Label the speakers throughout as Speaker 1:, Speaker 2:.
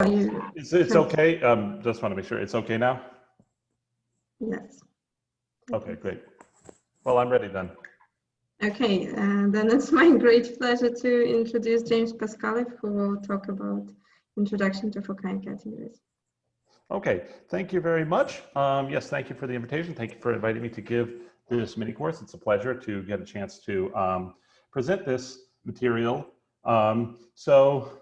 Speaker 1: It's, it's okay. Um, just want to make sure it's okay now.
Speaker 2: yes.
Speaker 1: Okay, great. Well, I'm ready then.
Speaker 2: Okay, uh, then it's my great pleasure to introduce James Pascaleff, who will talk about introduction to Fukaya categories.
Speaker 1: Okay, thank you very much. Um, yes, thank you for the invitation. Thank you for inviting me to give this mini course. It's a pleasure to get a chance to um, present this material. Um, so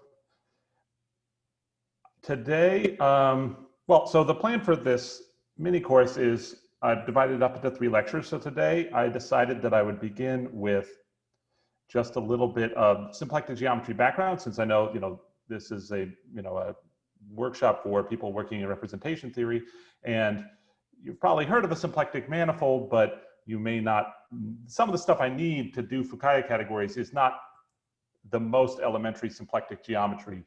Speaker 1: today, um, well, so the plan for this mini course is I've divided it up into three lectures. So today I decided that I would begin with just a little bit of symplectic geometry background, since I know, you know, this is a, you know, a workshop for people working in representation theory. And you've probably heard of a symplectic manifold, but you may not, some of the stuff I need to do Fukaya categories is not the most elementary symplectic geometry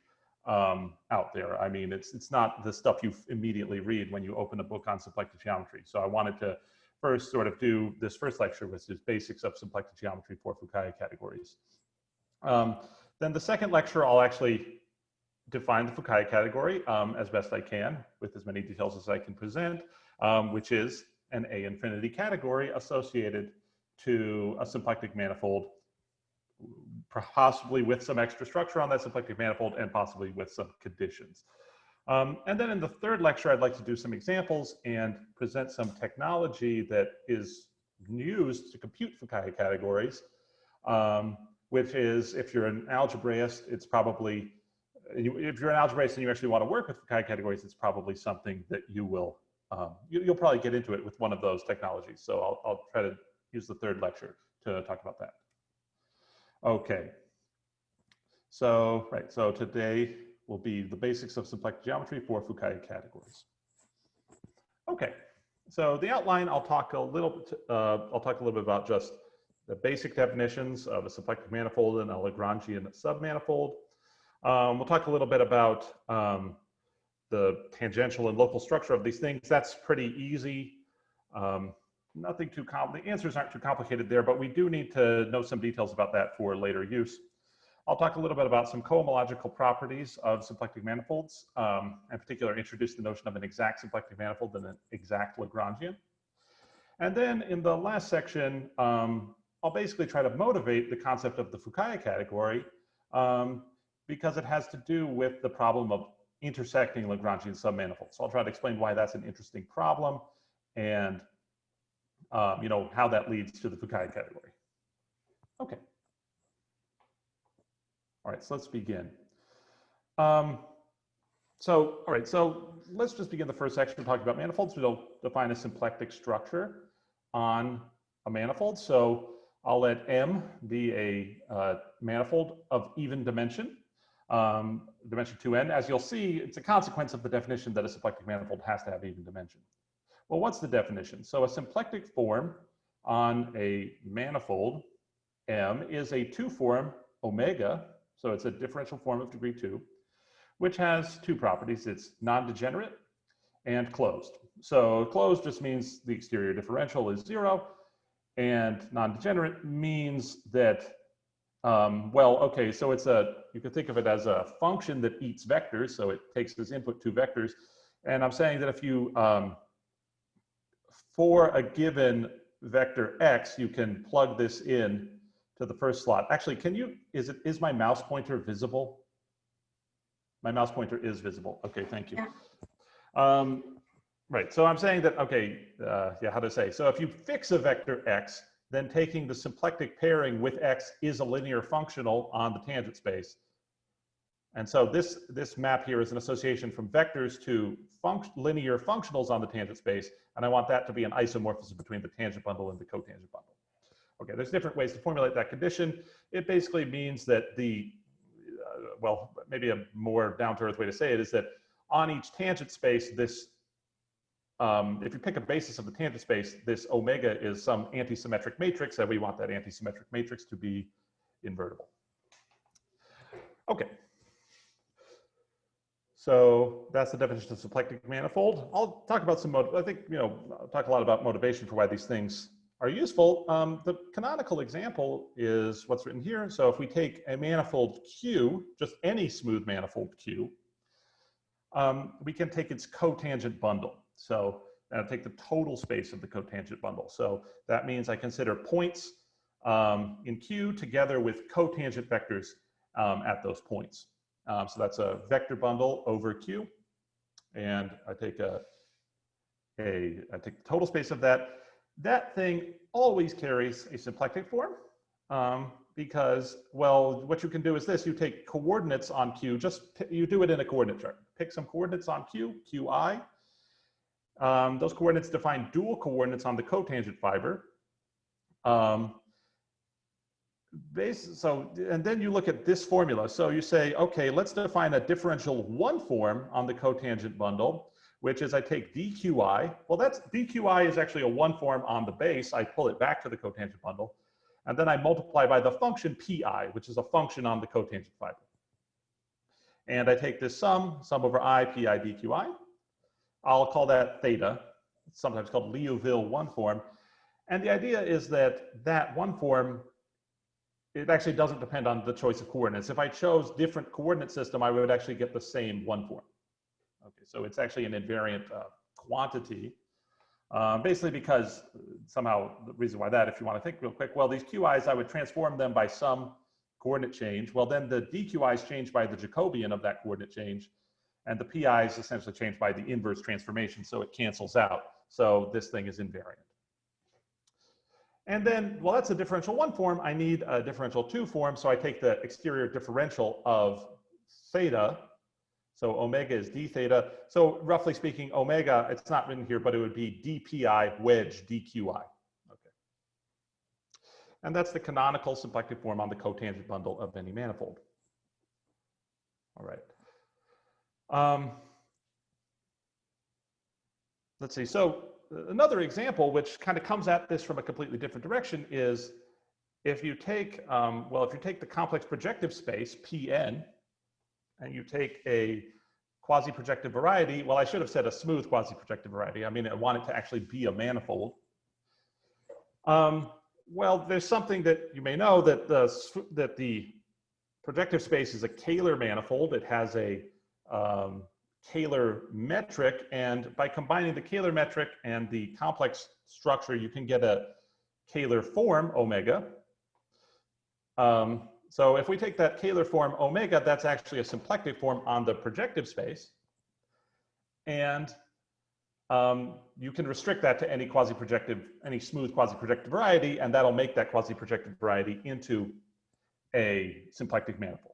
Speaker 1: um, out there. I mean, it's, it's not the stuff you immediately read when you open a book on symplectic geometry. So I wanted to first sort of do this first lecture, which is basics of symplectic geometry for Fukaya categories. Um, then the second lecture, I'll actually define the Fukaya category um, as best I can with as many details as I can present, um, which is an A infinity category associated to a symplectic manifold, possibly with some extra structure on that symplectic manifold and possibly with some conditions. Um, and then in the third lecture, I'd like to do some examples and present some technology that is used to compute Fukaya categories, um, which is if you're an algebraist, it's probably if you're an algebraist and you actually want to work with Fukaya categories, it's probably something that you will, um, you, will probably get into it with one of those technologies. So I'll, I'll try to use the third lecture to talk about that. Okay. So, right, so today will be the basics of symplectic geometry for Fukaya categories. Okay, so the outline, I'll talk a little bit, uh, I'll talk a little bit about just the basic definitions of a symplectic manifold and a Lagrangian submanifold. Um, we'll talk a little bit about um, the tangential and local structure of these things. That's pretty easy. Um, nothing too com the answers aren't too complicated there, but we do need to know some details about that for later use. I'll talk a little bit about some cohomological properties of symplectic manifolds, um, in particular introduce the notion of an exact symplectic manifold and an exact Lagrangian. And then in the last section, um, I'll basically try to motivate the concept of the Fukaya category um, because it has to do with the problem of intersecting Lagrangian submanifolds. So I'll try to explain why that's an interesting problem and um, you know how that leads to the Fukaya category. Okay. All right, so let's begin. Um, so, all right, so let's just begin the first section talking about manifolds. We'll define a symplectic structure on a manifold. So I'll let M be a uh, manifold of even dimension um, dimension 2n. As you'll see, it's a consequence of the definition that a symplectic manifold has to have even dimension. Well, what's the definition? So a symplectic form on a manifold M is a two form omega, so it's a differential form of degree two, which has two properties. It's non-degenerate and closed. So closed just means the exterior differential is zero, and non-degenerate means that um, well, okay, so it's a, you can think of it as a function that eats vectors. So it takes as input two vectors. And I'm saying that if you, um, for a given vector x, you can plug this in to the first slot. Actually, can you, is it, is my mouse pointer visible? My mouse pointer is visible. Okay, thank you.
Speaker 2: Yeah.
Speaker 1: Um, right, so I'm saying that, okay, uh, yeah, how to say. So if you fix a vector x, then taking the symplectic pairing with x is a linear functional on the tangent space. And so this, this map here is an association from vectors to linear functionals on the tangent space, and I want that to be an isomorphism between the tangent bundle and the cotangent bundle. Okay, there's different ways to formulate that condition. It basically means that the, uh, well, maybe a more down-to-earth way to say it is that on each tangent space, this um, if you pick a basis of the tangent space, this omega is some antisymmetric matrix, and we want that antisymmetric matrix to be invertible. Okay. So that's the definition of symplectic manifold. I'll talk about some, I think, you know, I'll talk a lot about motivation for why these things are useful. Um, the canonical example is what's written here. So if we take a manifold Q, just any smooth manifold Q, um, we can take its cotangent bundle. So I'll take the total space of the cotangent bundle. So that means I consider points um, in Q together with cotangent vectors um, at those points. Um, so that's a vector bundle over Q. And I take a, a, I take the total space of that. That thing always carries a symplectic form um, because, well, what you can do is this, you take coordinates on Q, just you do it in a coordinate chart. Pick some coordinates on Q, Qi. Um, those coordinates define dual coordinates on the cotangent fiber. Um, base, so, and then you look at this formula. So you say, okay, let's define a differential one form on the cotangent bundle, which is I take dqi. Well, that's dqi is actually a one form on the base. I pull it back to the cotangent bundle. And then I multiply by the function pi, which is a function on the cotangent fiber. And I take this sum, sum over i, pi, dqi. I'll call that theta, it's sometimes called Liouville one form. And the idea is that that one form it actually doesn't depend on the choice of coordinates. If I chose different coordinate system, I would actually get the same one form. Okay, so it's actually an invariant uh, quantity, uh, basically because somehow the reason why that, if you want to think real quick, well, these QIs, I would transform them by some coordinate change. Well, then the DQIs change by the Jacobian of that coordinate change, and the PIs essentially change by the inverse transformation, so it cancels out. So this thing is invariant. And then, well, that's a differential one form. I need a differential two form. So I take the exterior differential of theta. So omega is d theta. So roughly speaking, omega, it's not written here, but it would be dpi wedge dqi. Okay. And that's the canonical symplectic form on the cotangent bundle of any manifold. All right. Um, let's see. So another example, which kind of comes at this from a completely different direction, is if you take, um, well, if you take the complex projective space, Pn, and you take a quasi-projective variety, well, I should have said a smooth quasi-projective variety. I mean, I want it to actually be a manifold. Um, well, there's something that you may know that the, that the projective space is a Kähler manifold. It has a um, Kähler metric. And by combining the Kähler metric and the complex structure, you can get a Kähler form, omega. Um, so if we take that Kähler form omega, that's actually a symplectic form on the projective space. And um, you can restrict that to any quasi-projective, any smooth quasi-projective variety, and that'll make that quasi-projective variety into a symplectic manifold.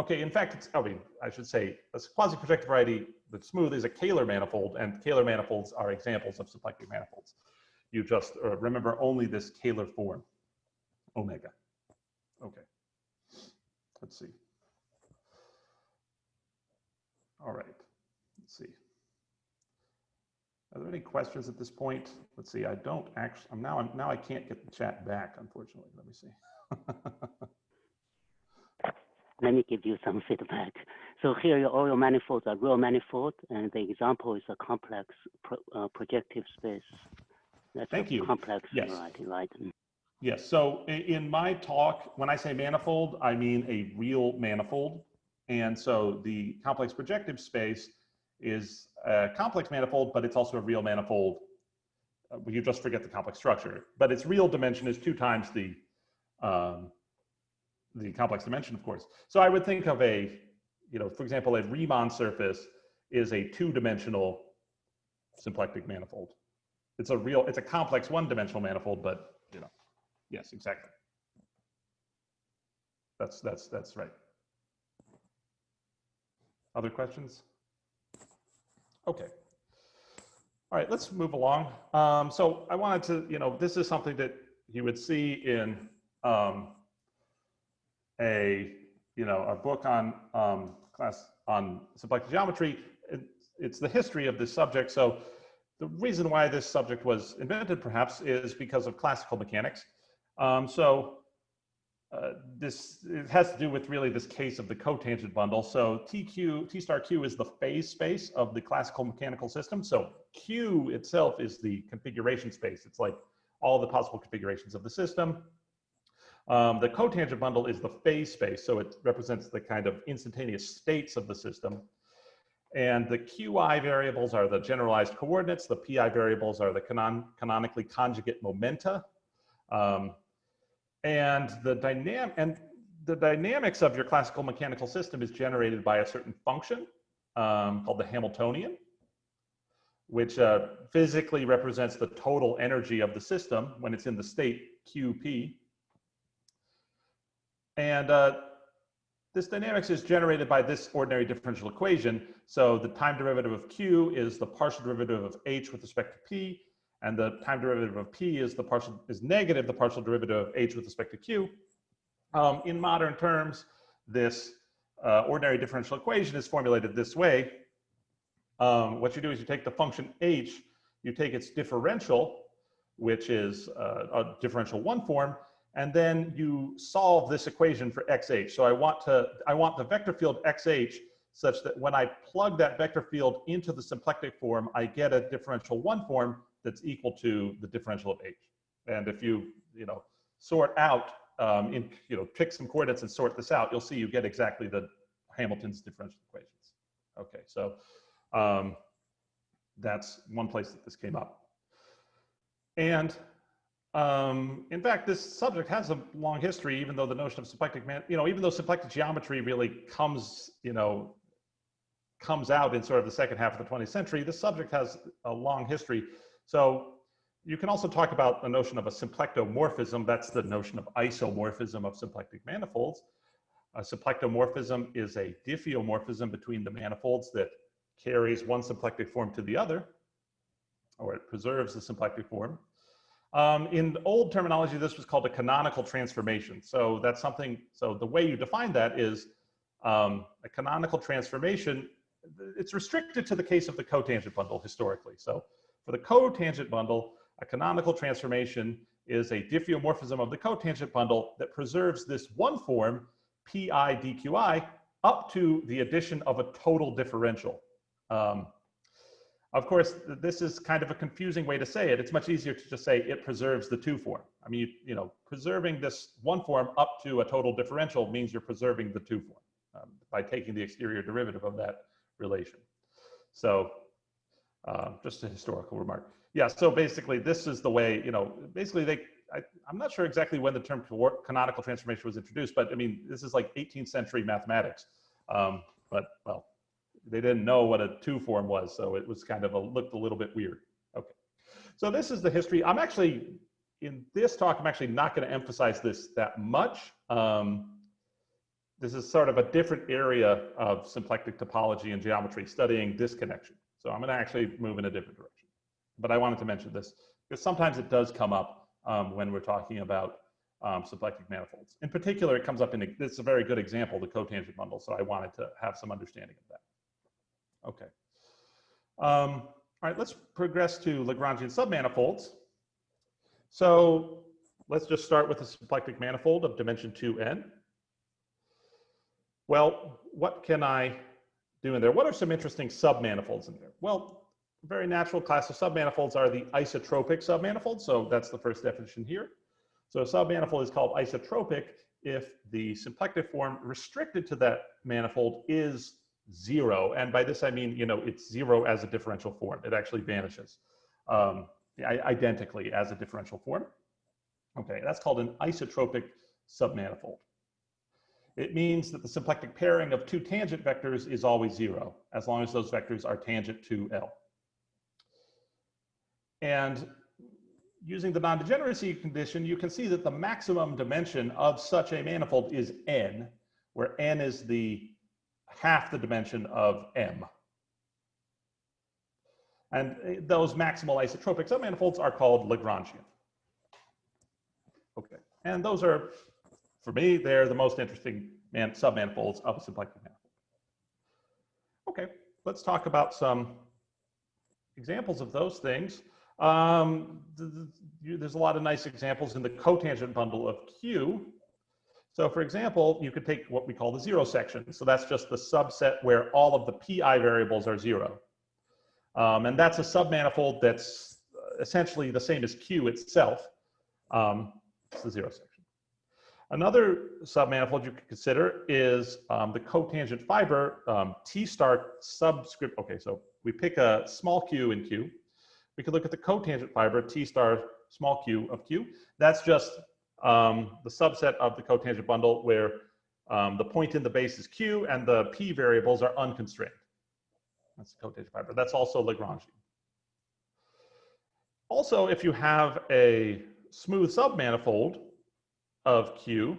Speaker 1: Okay, in fact, it's, I mean, I should say, a quasi-projective variety that's smooth is a Kähler manifold, and Kähler manifolds are examples of symplectic manifolds. You just uh, remember only this Kähler form, omega. Okay, let's see. All right, let's see. Are there any questions at this point? Let's see, I don't actually, I'm now, I'm, now I can't get the chat back, unfortunately. Let me see.
Speaker 3: let me give you some feedback. So here all your manifolds are real manifold, and the example is a complex pro, uh, projective space. That's
Speaker 1: Thank you.
Speaker 3: Complex
Speaker 1: yes.
Speaker 3: variety, right?
Speaker 1: Yes. So in my talk, when I say manifold, I mean a real manifold. And so the complex projective space is a complex manifold, but it's also a real manifold. Uh, you just forget the complex structure, but its real dimension is two times the um, the complex dimension, of course. So I would think of a, you know, for example, a Riemann surface is a two-dimensional symplectic manifold. It's a real, it's a complex one-dimensional manifold, but you know, yes, exactly. That's that's that's right. Other questions? Okay. All right, let's move along. Um, so I wanted to, you know, this is something that you would see in um, a you know a book on um, class on symplectic geometry. It, it's the history of this subject. So the reason why this subject was invented, perhaps, is because of classical mechanics. Um, so uh, this it has to do with really this case of the cotangent bundle. So TQ, T star Q is the phase space of the classical mechanical system. So Q itself is the configuration space. It's like all the possible configurations of the system. Um, the cotangent bundle is the phase space, so it represents the kind of instantaneous states of the system. And the QI variables are the generalized coordinates. The PI variables are the canon canonically conjugate momenta. Um, and the dynamic and the dynamics of your classical mechanical system is generated by a certain function um, called the Hamiltonian, which uh, physically represents the total energy of the system when it's in the state QP. And uh, this dynamics is generated by this ordinary differential equation. So the time derivative of Q is the partial derivative of H with respect to P, and the time derivative of P is the partial is negative the partial derivative of H with respect to Q. Um, in modern terms, this uh, ordinary differential equation is formulated this way. Um, what you do is you take the function H, you take its differential, which is uh, a differential one form, and then you solve this equation for xh. So I want to I want the vector field xh such that when I plug that vector field into the symplectic form, I get a differential one form that's equal to the differential of h. And if you you know sort out um, in you know pick some coordinates and sort this out, you'll see you get exactly the Hamilton's differential equations. Okay, so um, that's one place that this came up. And um, in fact, this subject has a long history, even though the notion of symplectic man, you know, even though symplectic geometry really comes, you know, comes out in sort of the second half of the 20th century, this subject has a long history. So you can also talk about the notion of a symplectomorphism. That's the notion of isomorphism of symplectic manifolds. A symplectomorphism is a diffeomorphism between the manifolds that carries one symplectic form to the other, or it preserves the symplectic form. Um, in old terminology, this was called a canonical transformation. So that's something, so the way you define that is um, a canonical transformation, it's restricted to the case of the cotangent bundle historically. So for the cotangent bundle, a canonical transformation is a diffeomorphism of the cotangent bundle that preserves this one form, pi dqi, up to the addition of a total differential. Um, of course, this is kind of a confusing way to say it. It's much easier to just say it preserves the two form. I mean, you, you know, preserving this one form up to a total differential means you're preserving the two form um, by taking the exterior derivative of that relation. So uh, just a historical remark. Yeah, so basically this is the way, you know, basically they, I, am not sure exactly when the term canonical transformation was introduced, but I mean, this is like 18th century mathematics. Um, but well, they didn't know what a two form was, so it was kind of a looked a little bit weird. Okay, so this is the history. I'm actually in this talk. I'm actually not going to emphasize this that much. Um, this is sort of a different area of symplectic topology and geometry, studying disconnection. So I'm going to actually move in a different direction. But I wanted to mention this because sometimes it does come up um, when we're talking about um, symplectic manifolds. In particular, it comes up in, a, this is a very good example, the cotangent bundle, so I wanted to have some understanding of that. Okay. Um, all right, let's progress to Lagrangian submanifolds. So let's just start with a symplectic manifold of dimension 2n. Well, what can I do in there? What are some interesting submanifolds in there? Well, very natural class of submanifolds are the isotropic submanifolds. So that's the first definition here. So a submanifold is called isotropic if the symplectic form restricted to that manifold is zero. And by this, I mean, you know, it's zero as a differential form. It actually vanishes um, identically as a differential form. Okay, that's called an isotropic submanifold. It means that the symplectic pairing of two tangent vectors is always zero, as long as those vectors are tangent to L. And using the non-degeneracy condition, you can see that the maximum dimension of such a manifold is n, where n is the half the dimension of M. And uh, those maximal isotropic submanifolds are called Lagrangian. Okay, and those are, for me, they're the most interesting man submanifolds of a symplectic manifold. Okay, let's talk about some examples of those things. Um, there's a lot of nice examples in the cotangent bundle of Q. So for example, you could take what we call the zero section. So that's just the subset where all of the PI variables are zero. Um, and that's a submanifold that's essentially the same as Q itself. Um, it's the zero section. Another submanifold you could consider is um, the cotangent fiber um, T star subscript. Okay, so we pick a small q in Q. We could look at the cotangent fiber T star small q of Q. That's just um, the subset of the cotangent bundle where um, the point in the base is Q and the P variables are unconstrained. That's the cotangent fiber. That's also Lagrangian. Also, if you have a smooth submanifold of Q,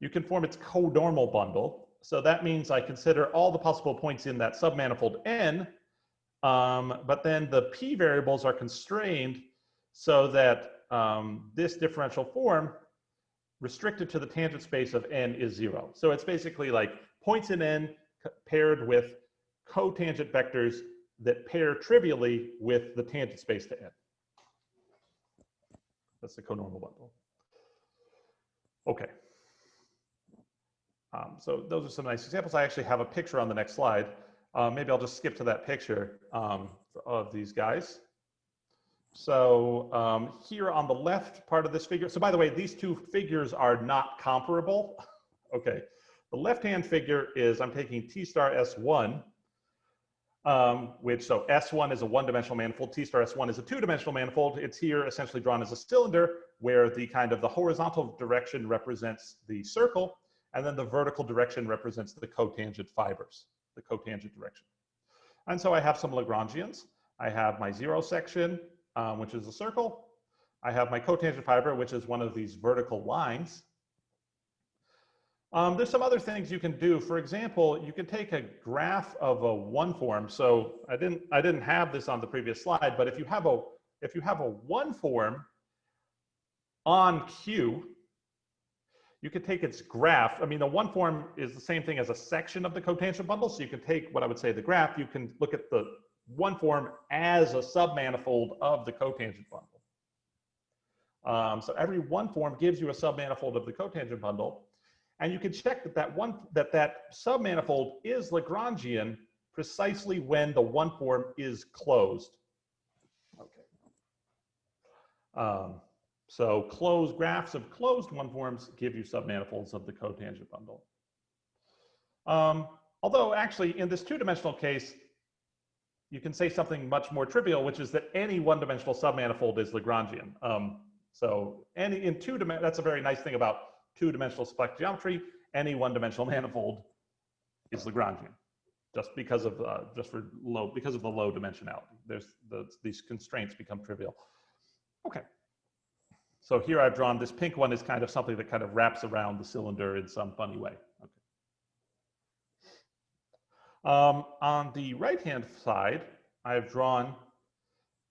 Speaker 1: you can form its conormal bundle. So that means I consider all the possible points in that submanifold N, um, but then the P variables are constrained so that um, this differential form restricted to the tangent space of N is zero. So it's basically like points in N paired with cotangent vectors that pair trivially with the tangent space to N. That's the conormal bundle. Okay. Um, so those are some nice examples. I actually have a picture on the next slide. Uh, maybe I'll just skip to that picture um, of these guys. So um, here on the left part of this figure, so by the way, these two figures are not comparable. okay, the left-hand figure is I'm taking T star S1, um, which so S1 is a one-dimensional manifold, T star S1 is a two-dimensional manifold. It's here essentially drawn as a cylinder where the kind of the horizontal direction represents the circle and then the vertical direction represents the cotangent fibers, the cotangent direction. And so I have some Lagrangians. I have my zero section, um, which is a circle. I have my cotangent fiber, which is one of these vertical lines. Um, there's some other things you can do. For example, you can take a graph of a one form. So I didn't, I didn't have this on the previous slide, but if you have a, if you have a one form on Q, you could take its graph. I mean, the one form is the same thing as a section of the cotangent bundle. So you can take what I would say the graph, you can look at the one form as a submanifold of the cotangent bundle. Um, so every one form gives you a submanifold of the cotangent bundle. And you can check that that, one, that that submanifold is Lagrangian precisely when the one form is closed. Okay. Um, so closed graphs of closed one forms give you submanifolds of the cotangent bundle. Um, although actually in this two-dimensional case, you can say something much more trivial, which is that any one-dimensional submanifold is Lagrangian. Um, so any in two that's a very nice thing about two-dimensional symplectic geometry. Any one-dimensional manifold is Lagrangian, just because of uh, just for low because of the low dimensionality. There's the, these constraints become trivial. Okay. So here I've drawn this pink one is kind of something that kind of wraps around the cylinder in some funny way. Um, on the right-hand side, I've drawn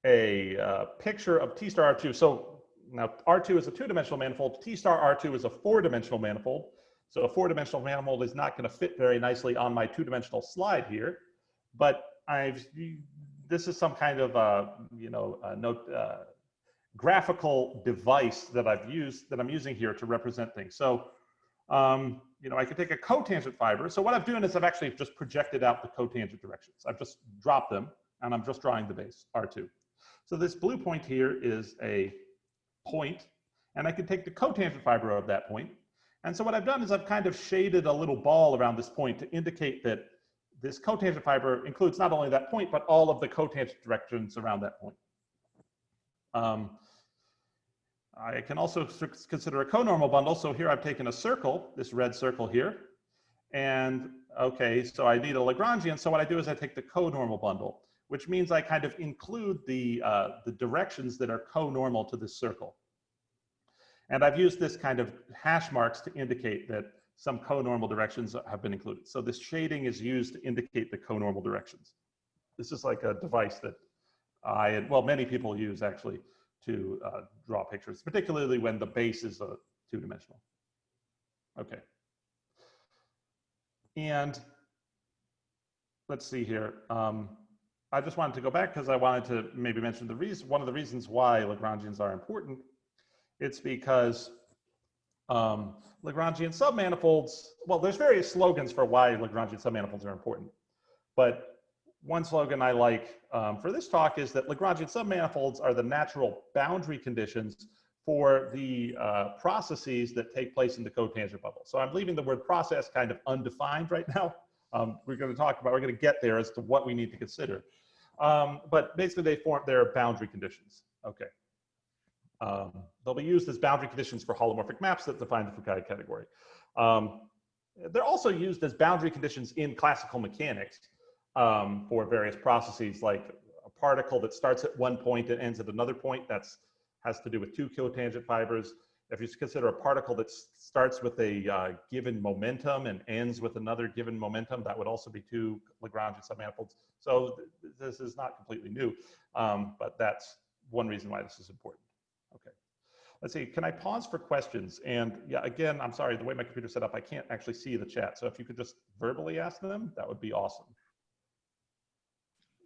Speaker 1: a uh, picture of T star R2. So now R2 is a two-dimensional manifold. T star R2 is a four-dimensional manifold. So a four-dimensional manifold is not going to fit very nicely on my two-dimensional slide here. But I've this is some kind of uh, you know note uh, graphical device that I've used that I'm using here to represent things. So um, you know, I could take a cotangent fiber. So what I'm doing is I've actually just projected out the cotangent directions. I've just dropped them and I'm just drawing the base, R2. So this blue point here is a point and I can take the cotangent fiber of that point. And so what I've done is I've kind of shaded a little ball around this point to indicate that this cotangent fiber includes not only that point, but all of the cotangent directions around that point. Um, I can also consider a conormal bundle. So here I've taken a circle, this red circle here. And okay, so I need a Lagrangian. So what I do is I take the conormal bundle, which means I kind of include the, uh, the directions that are conormal to this circle. And I've used this kind of hash marks to indicate that some conormal directions have been included. So this shading is used to indicate the conormal directions. This is like a device that I, well, many people use actually to uh, draw pictures, particularly when the base is a two-dimensional. Okay. And let's see here. Um, I just wanted to go back because I wanted to maybe mention the reason, one of the reasons why Lagrangians are important. It's because um, Lagrangian submanifolds, well, there's various slogans for why Lagrangian submanifolds are important, but one slogan I like um, for this talk is that Lagrangian submanifolds are the natural boundary conditions for the uh, processes that take place in the cotangent bundle. So I'm leaving the word process kind of undefined right now. Um, we're going to talk about, we're going to get there as to what we need to consider. Um, but basically they form their boundary conditions. Okay. Um, they'll be used as boundary conditions for holomorphic maps that define the Fukaya category. Um, they're also used as boundary conditions in classical mechanics um, for various processes like a particle that starts at one point and ends at another point. That's has to do with two cotangent fibers. If you consider a particle that starts with a uh, given momentum and ends with another given momentum, that would also be two Lagrangian submanifolds. So th this is not completely new, um, but that's one reason why this is important. Okay. Let's see, can I pause for questions? And yeah, again, I'm sorry, the way my computer's set up, I can't actually see the chat. So if you could just verbally ask them, that would be awesome.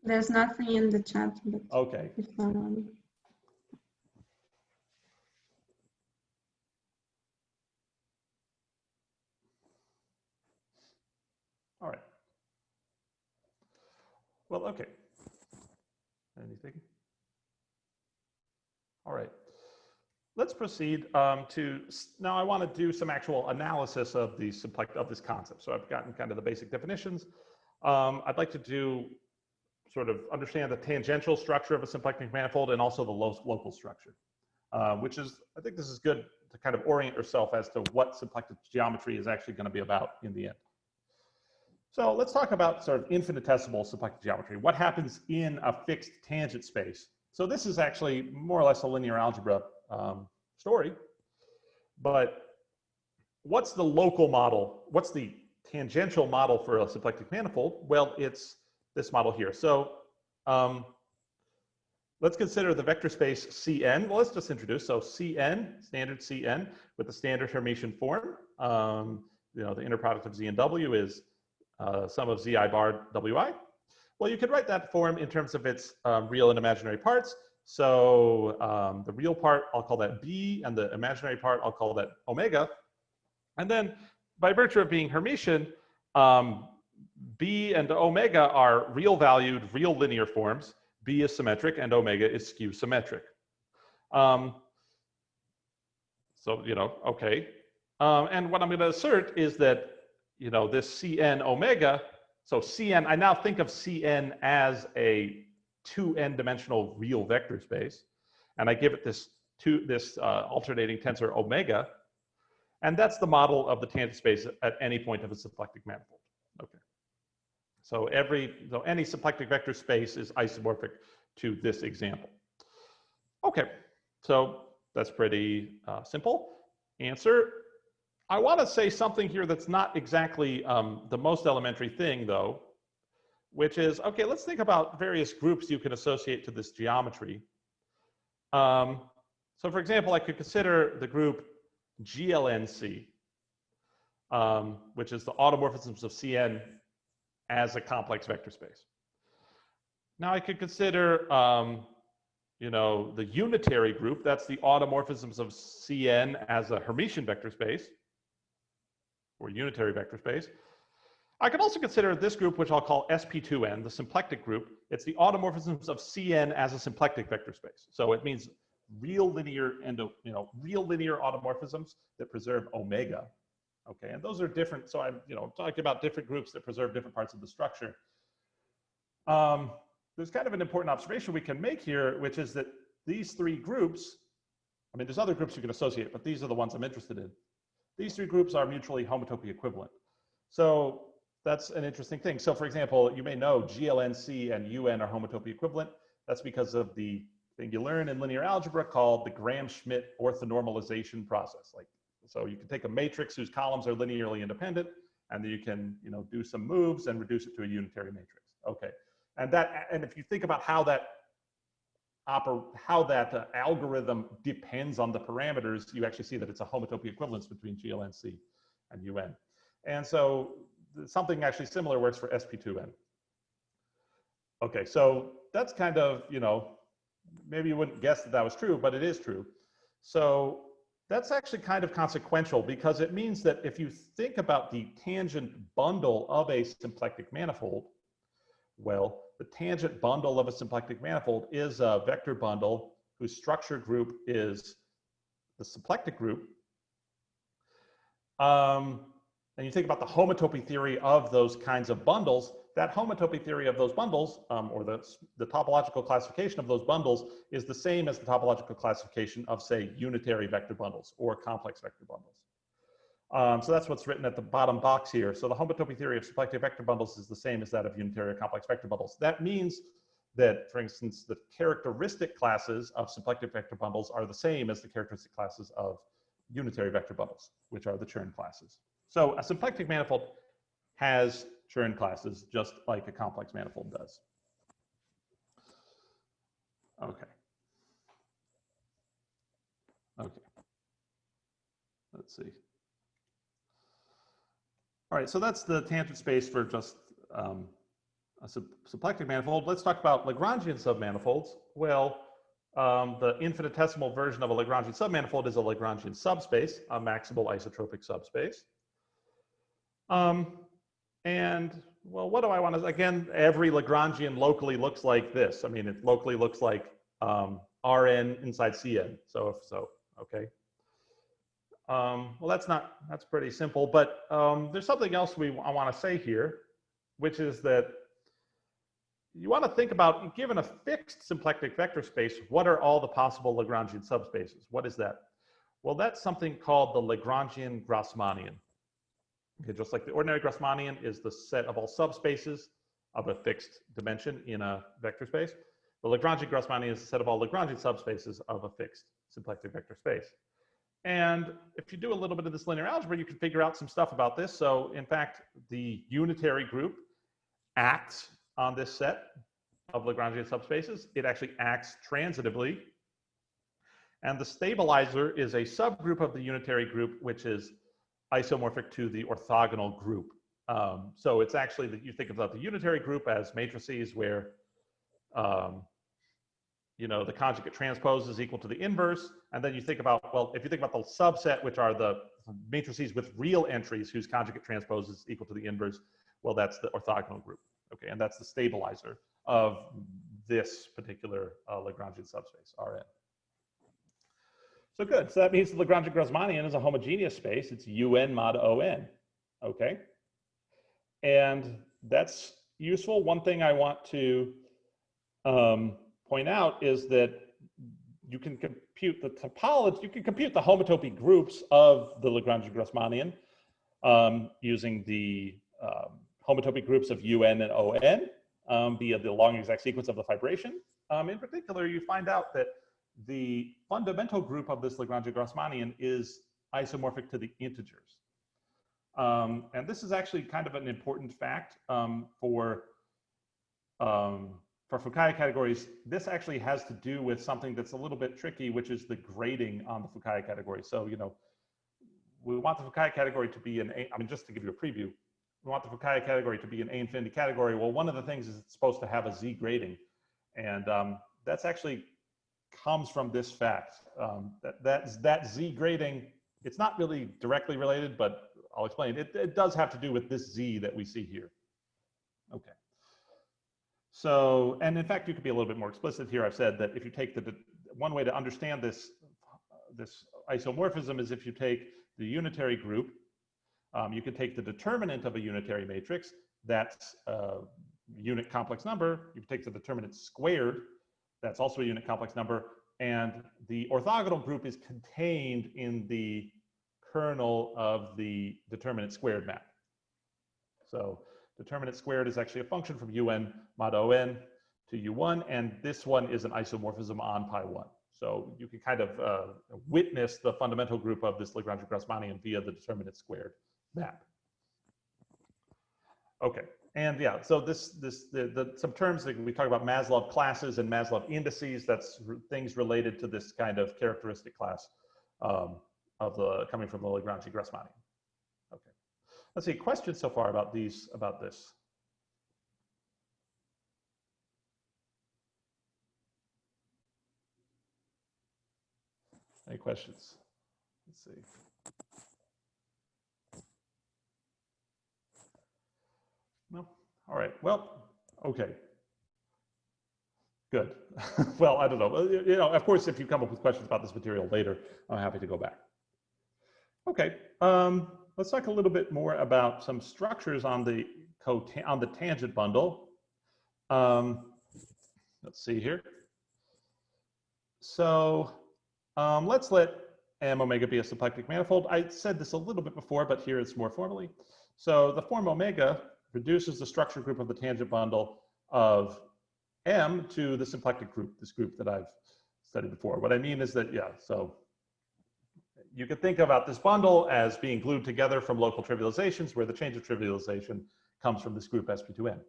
Speaker 2: There's nothing in the chat, but
Speaker 1: Okay,
Speaker 2: it's not on.
Speaker 1: all right. Well, okay. Anything? All right. Let's proceed um, to, now I want to do some actual analysis of the of this concept. So I've gotten kind of the basic definitions. Um, I'd like to do sort of understand the tangential structure of a symplectic manifold and also the local structure, uh, which is, I think this is good to kind of orient yourself as to what symplectic geometry is actually going to be about in the end. So let's talk about sort of infinitesimal symplectic geometry. What happens in a fixed tangent space? So this is actually more or less a linear algebra um, story, but what's the local model? What's the tangential model for a symplectic manifold? Well, it's this model here. So um, let's consider the vector space Cn. Well, let's just introduce. So Cn, standard Cn with the standard Hermitian form. Um, you know, the inner product of Z and W is uh, sum of Zi bar Wi. Well, you could write that form in terms of its um, real and imaginary parts. So um, the real part, I'll call that B, and the imaginary part, I'll call that omega. And then by virtue of being Hermitian, um, B and omega are real valued, real linear forms. B is symmetric and omega is skew symmetric. Um, so, you know, okay. Um, and what I'm going to assert is that, you know, this Cn omega, so Cn, I now think of Cn as a two n dimensional real vector space. And I give it this two, this uh, alternating tensor omega. And that's the model of the tangent space at any point of a symplectic manifold. Okay. So every, so any symplectic vector space is isomorphic to this example. Okay, so that's pretty uh, simple. Answer, I want to say something here that's not exactly um, the most elementary thing though, which is, okay, let's think about various groups you can associate to this geometry. Um, so for example, I could consider the group GLNC, um, which is the automorphisms of Cn as a complex vector space. Now I could consider, um, you know, the unitary group, that's the automorphisms of Cn as a Hermitian vector space, or unitary vector space. I could also consider this group, which I'll call SP2N, the symplectic group. It's the automorphisms of Cn as a symplectic vector space. So it means real linear endo, you know, real linear automorphisms that preserve omega Okay, and those are different. So I'm, you know, talking about different groups that preserve different parts of the structure. Um, there's kind of an important observation we can make here, which is that these three groups, I mean, there's other groups you can associate, but these are the ones I'm interested in. These three groups are mutually homotopy equivalent. So that's an interesting thing. So for example, you may know GLNC and UN are homotopy equivalent. That's because of the thing you learn in linear algebra called the Gram-Schmidt orthonormalization process. Like so you can take a matrix whose columns are linearly independent, and then you can, you know, do some moves and reduce it to a unitary matrix. Okay, and that, and if you think about how that oper how that uh, algorithm depends on the parameters, you actually see that it's a homotopy equivalence between GLNC and UN. And so something actually similar works for SP2N. Okay, so that's kind of, you know, maybe you wouldn't guess that that was true, but it is true. So that's actually kind of consequential because it means that if you think about the tangent bundle of a symplectic manifold, well, the tangent bundle of a symplectic manifold is a vector bundle whose structure group is the symplectic group, um, and you think about the homotopy theory of those kinds of bundles, that homotopy theory of those bundles, um, or the, the topological classification of those bundles, is the same as the topological classification of, say, unitary vector bundles or complex vector bundles. Um, so that's what's written at the bottom box here. So the homotopy theory of symplectic vector bundles is the same as that of unitary or complex vector bundles. That means that, for instance, the characteristic classes of symplectic vector bundles are the same as the characteristic classes of unitary vector bundles, which are the Chern classes. So a symplectic manifold has Chern classes just like a complex manifold does. Okay. Okay. Let's see. All right, so that's the tangent space for just um, a symplectic manifold. Let's talk about Lagrangian submanifolds. Well, um, the infinitesimal version of a Lagrangian submanifold is a Lagrangian subspace, a maximal isotropic subspace. Um, and well, what do I want to, again, every Lagrangian locally looks like this. I mean, it locally looks like um, Rn inside Cn. So if so, okay. Um, well, that's not, that's pretty simple, but um, there's something else we, I want to say here, which is that you want to think about, given a fixed symplectic vector space, what are all the possible Lagrangian subspaces? What is that? Well, that's something called the Lagrangian Grassmannian. Okay, just like the ordinary Grassmannian is the set of all subspaces of a fixed dimension in a vector space. The Lagrangian Grassmannian is the set of all Lagrangian subspaces of a fixed symplectic vector space. And if you do a little bit of this linear algebra, you can figure out some stuff about this. So in fact, the unitary group acts on this set of Lagrangian subspaces. It actually acts transitively. And the stabilizer is a subgroup of the unitary group, which is isomorphic to the orthogonal group. Um, so it's actually that you think about the unitary group as matrices where um, you know, the conjugate transpose is equal to the inverse. And then you think about, well, if you think about the subset, which are the matrices with real entries whose conjugate transpose is equal to the inverse, well, that's the orthogonal group. Okay, and that's the stabilizer of this particular uh, Lagrangian subspace, Rn. So good, so that means the Lagrangian Grassmannian is a homogeneous space. It's Un mod On, okay? And that's useful. One thing I want to um, point out is that you can compute the topology, you can compute the homotopy groups of the Lagrangian Grassmannian um, using the um, homotopy groups of UN and ON um, via the long exact sequence of the fibration. Um, in particular, you find out that the fundamental group of this Lagrangian Grassmannian is isomorphic to the integers. Um, and this is actually kind of an important fact um, for um, for Fukaya categories, this actually has to do with something that's a little bit tricky, which is the grading on the Fukaya category. So, you know, we want the Fukaya category to be an A, I mean, just to give you a preview, we want the Fukaya category to be an A infinity category. Well, one of the things is it's supposed to have a Z grading. And um, that's actually comes from this fact. Um, that, that, that Z grading, it's not really directly related, but I'll explain. It, it does have to do with this Z that we see here. Okay. So, and in fact, you could be a little bit more explicit here. I've said that if you take the, one way to understand this, this isomorphism is if you take the unitary group, um, you could take the determinant of a unitary matrix, that's a unit complex number. You take the determinant squared, that's also a unit complex number. And the orthogonal group is contained in the kernel of the determinant squared map. So Determinant squared is actually a function from un mod on to u1, and this one is an isomorphism on pi 1. So you can kind of uh, witness the fundamental group of this Lagrangian Grassmannian via the determinant squared map. Okay, and yeah, so this, this, the, the, some terms that we talk about Maslov classes and Maslov indices, that's things related to this kind of characteristic class um, of the, coming from the Lagrangian Grassmannian. OK. Let's see, questions so far about these, about this? Any questions? Let's see. No? All right, well, okay. Good. well, I don't know. You know, of course, if you come up with questions about this material later, I'm happy to go back. Okay, um, let's talk a little bit more about some structures on the on the tangent bundle. Um, let's see here. So um, let's let M omega be a symplectic manifold. I said this a little bit before, but here it's more formally. So the form omega reduces the structure group of the tangent bundle of M to the symplectic group, this group that I've studied before. What I mean is that, yeah, so you could think about this bundle as being glued together from local trivializations where the change of trivialization comes from this group sp2n.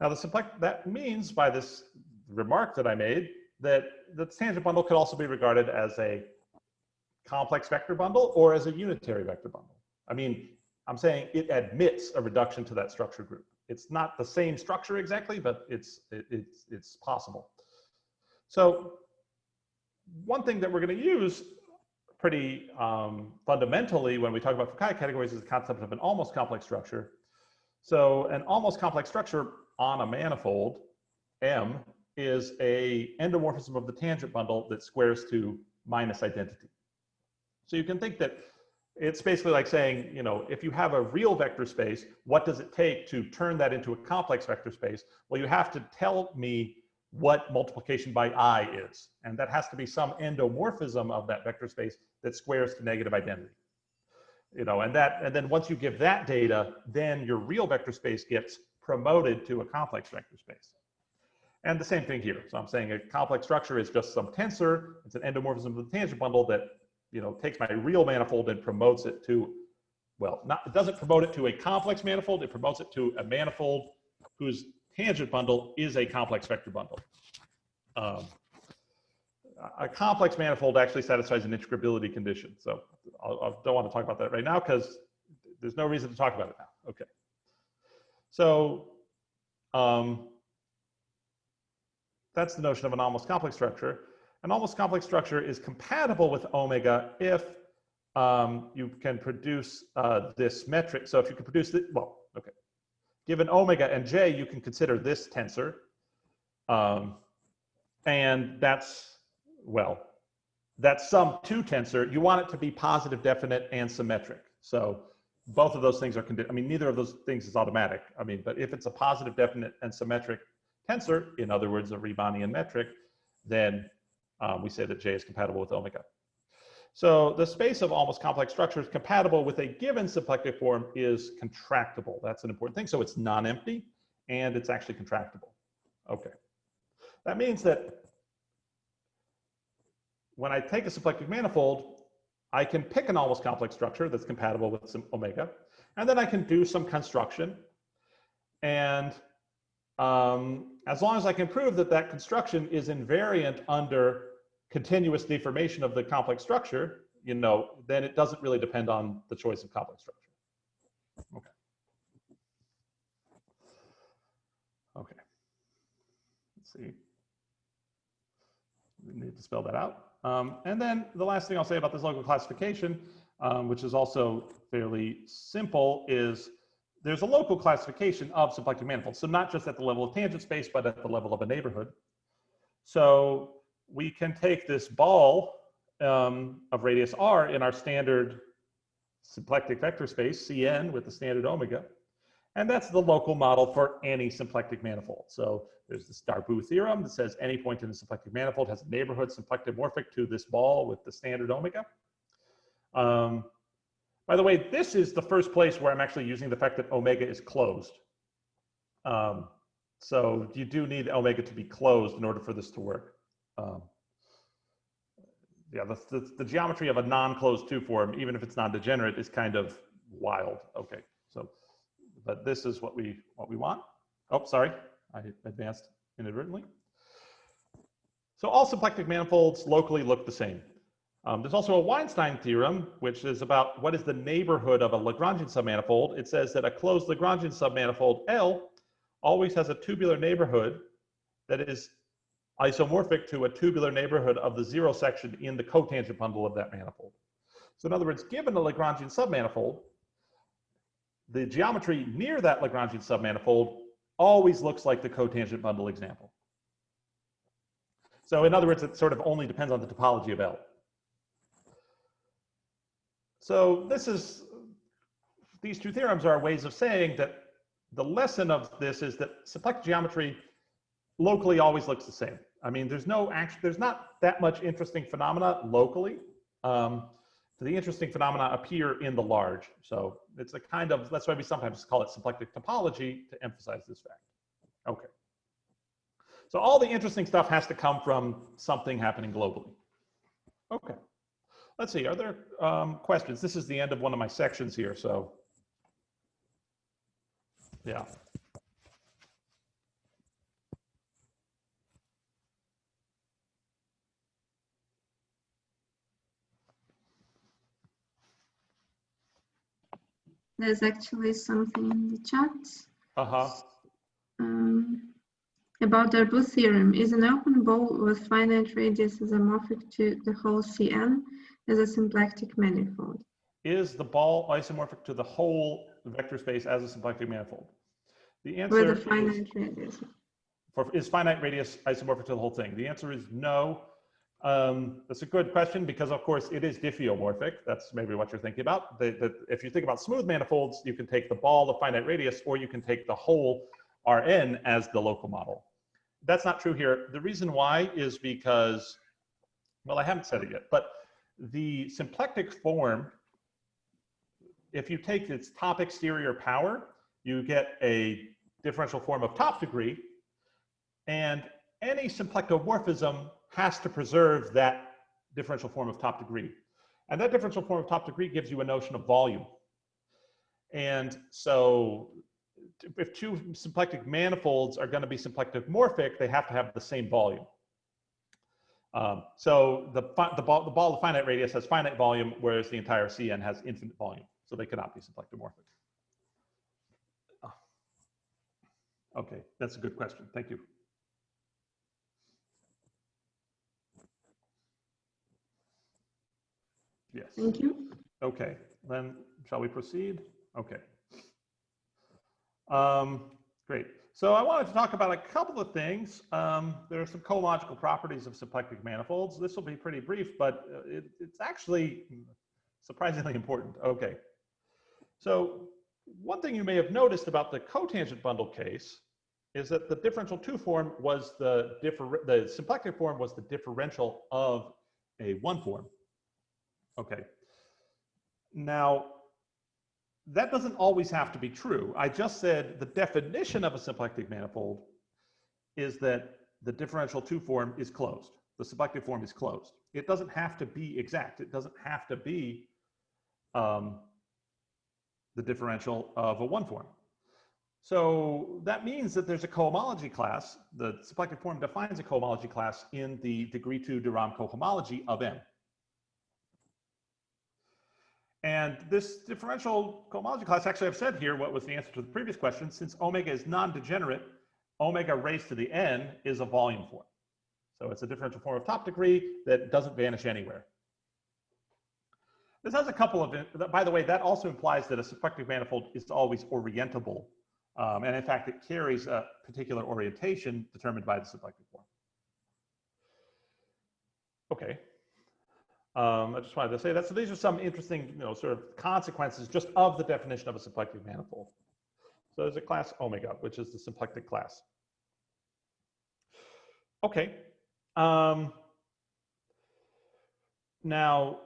Speaker 1: Now the symplectic, that means by this remark that I made that the tangent bundle could also be regarded as a complex vector bundle or as a unitary vector bundle. I mean, I'm saying it admits a reduction to that structure group. It's not the same structure exactly, but it's, it, it's, it's possible. So one thing that we're going to use pretty um, fundamentally when we talk about Fukaya categories is the concept of an almost complex structure. So an almost complex structure on a manifold, M, is a endomorphism of the tangent bundle that squares to minus identity. So you can think that it's basically like saying, you know, if you have a real vector space, what does it take to turn that into a complex vector space? Well, you have to tell me what multiplication by i is. And that has to be some endomorphism of that vector space that squares to negative identity. You know, and that, and then once you give that data, then your real vector space gets promoted to a complex vector space. And the same thing here. So I'm saying a complex structure is just some tensor. It's an endomorphism of the tangent bundle that you know, takes my real manifold and promotes it to, well, not, it doesn't promote it to a complex manifold, it promotes it to a manifold whose tangent bundle is a complex vector bundle. Um, a complex manifold actually satisfies an integrability condition. So I don't want to talk about that right now because there's no reason to talk about it now. Okay. So um, that's the notion of an almost complex structure. An almost complex structure is compatible with omega if um, you can produce uh, this metric. So if you can produce the, well, okay. Given omega and j, you can consider this tensor. Um, and that's, well, that's some two tensor. You want it to be positive, definite, and symmetric. So both of those things are, I mean, neither of those things is automatic. I mean, but if it's a positive, definite, and symmetric tensor, in other words, a Riemannian metric, then um, we say that J is compatible with omega. So the space of almost complex structures compatible with a given symplectic form is contractible. That's an important thing. So it's non-empty and it's actually contractible. Okay. That means that when I take a symplectic manifold, I can pick an almost complex structure that's compatible with some omega, and then I can do some construction. And um, as long as I can prove that that construction is invariant under continuous deformation of the complex structure, you know, then it doesn't really depend on the choice of complex structure. Okay. Okay. Let's see. We need to spell that out. Um, and then the last thing I'll say about this local classification, um, which is also fairly simple, is there's a local classification of symplectic manifolds. So not just at the level of tangent space, but at the level of a neighborhood. So we can take this ball um, of radius r in our standard symplectic vector space, Cn, with the standard omega. And that's the local model for any symplectic manifold. So there's this Darboux theorem that says any point in the symplectic manifold has a neighborhood symplectomorphic to this ball with the standard omega. Um, by the way, this is the first place where I'm actually using the fact that omega is closed. Um, so you do need omega to be closed in order for this to work. Um, yeah, the, the, the, geometry of a non-closed two form, even if it's non-degenerate, is kind of wild. Okay, so, but this is what we what we want. Oh, sorry, I advanced inadvertently. So all symplectic manifolds locally look the same. Um, there's also a Weinstein theorem, which is about what is the neighborhood of a Lagrangian submanifold. It says that a closed Lagrangian submanifold L always has a tubular neighborhood that is isomorphic to a tubular neighborhood of the zero section in the cotangent bundle of that manifold. So in other words, given a Lagrangian submanifold, the geometry near that Lagrangian submanifold always looks like the cotangent bundle example. So in other words, it sort of only depends on the topology of L. So this is, these two theorems are ways of saying that the lesson of this is that symplectic geometry locally always looks the same. I mean, there's no actual, there's not that much interesting phenomena locally. Um, the interesting phenomena appear in the large. So it's a kind of, that's why we sometimes call it symplectic topology to emphasize this fact. Okay. So all the interesting stuff has to come from something happening globally. Okay. Let's see, are there um, questions? This is the end of one of my sections here, so. Yeah.
Speaker 2: There's actually something in the chat
Speaker 1: Uh-huh.
Speaker 2: um, about the Darboux theorem. Is an open ball with finite radius isomorphic to the whole Cn as a symplectic manifold?
Speaker 1: Is the ball isomorphic to the whole vector space as a symplectic manifold? The answer
Speaker 2: With a
Speaker 1: is,
Speaker 2: finite radius.
Speaker 1: for, is finite radius isomorphic to the whole thing? The answer is no. Um, that's a good question because of course it is diffeomorphic. That's maybe what you're thinking about. The, the, if you think about smooth manifolds, you can take the ball of finite radius or you can take the whole Rn as the local model. That's not true here. The reason why is because, well, I haven't said it yet, but the symplectic form, if you take its top exterior power, you get a differential form of top degree, and any symplectomorphism has to preserve that differential form of top degree. And that differential form of top degree gives you a notion of volume. And so if two symplectic manifolds are going to be symplectomorphic, they have to have the same volume. Um, so the, the, ball, the ball of finite radius has finite volume, whereas the entire CN has infinite volume. So they cannot be symplectomorphic. Okay, that's a good question. Thank you. Yes.
Speaker 2: Thank you.
Speaker 1: Okay, then shall we proceed? Okay. Um, great. So I wanted to talk about a couple of things. Um, there are some cohomological properties of symplectic manifolds. This will be pretty brief, but uh, it, it's actually surprisingly important. Okay. So one thing you may have noticed about the cotangent bundle case is that the differential two form was the differ the symplectic form was the differential of a one form. Okay. Now, that doesn't always have to be true. I just said the definition of a symplectic manifold is that the differential two form is closed. The symplectic form is closed. It doesn't have to be exact. It doesn't have to be um, the differential of a one form. So that means that there's a cohomology class. The symplectic form defines a cohomology class in the degree two de Rham cohomology of M. And this differential cohomology class, actually I've said here what was the answer to the previous question, since omega is non-degenerate, omega raised to the n is a volume form. So it's a differential form of top degree that doesn't vanish anywhere. This has a couple of, by the way, that also implies that a symplectic manifold is always orientable. Um, and in fact, it carries a particular orientation determined by the symplectic form. Okay, um, I just wanted to say that. So these are some interesting, you know, sort of consequences just of the definition of a symplectic manifold. So there's a class omega, which is the symplectic class. Okay. Um, now,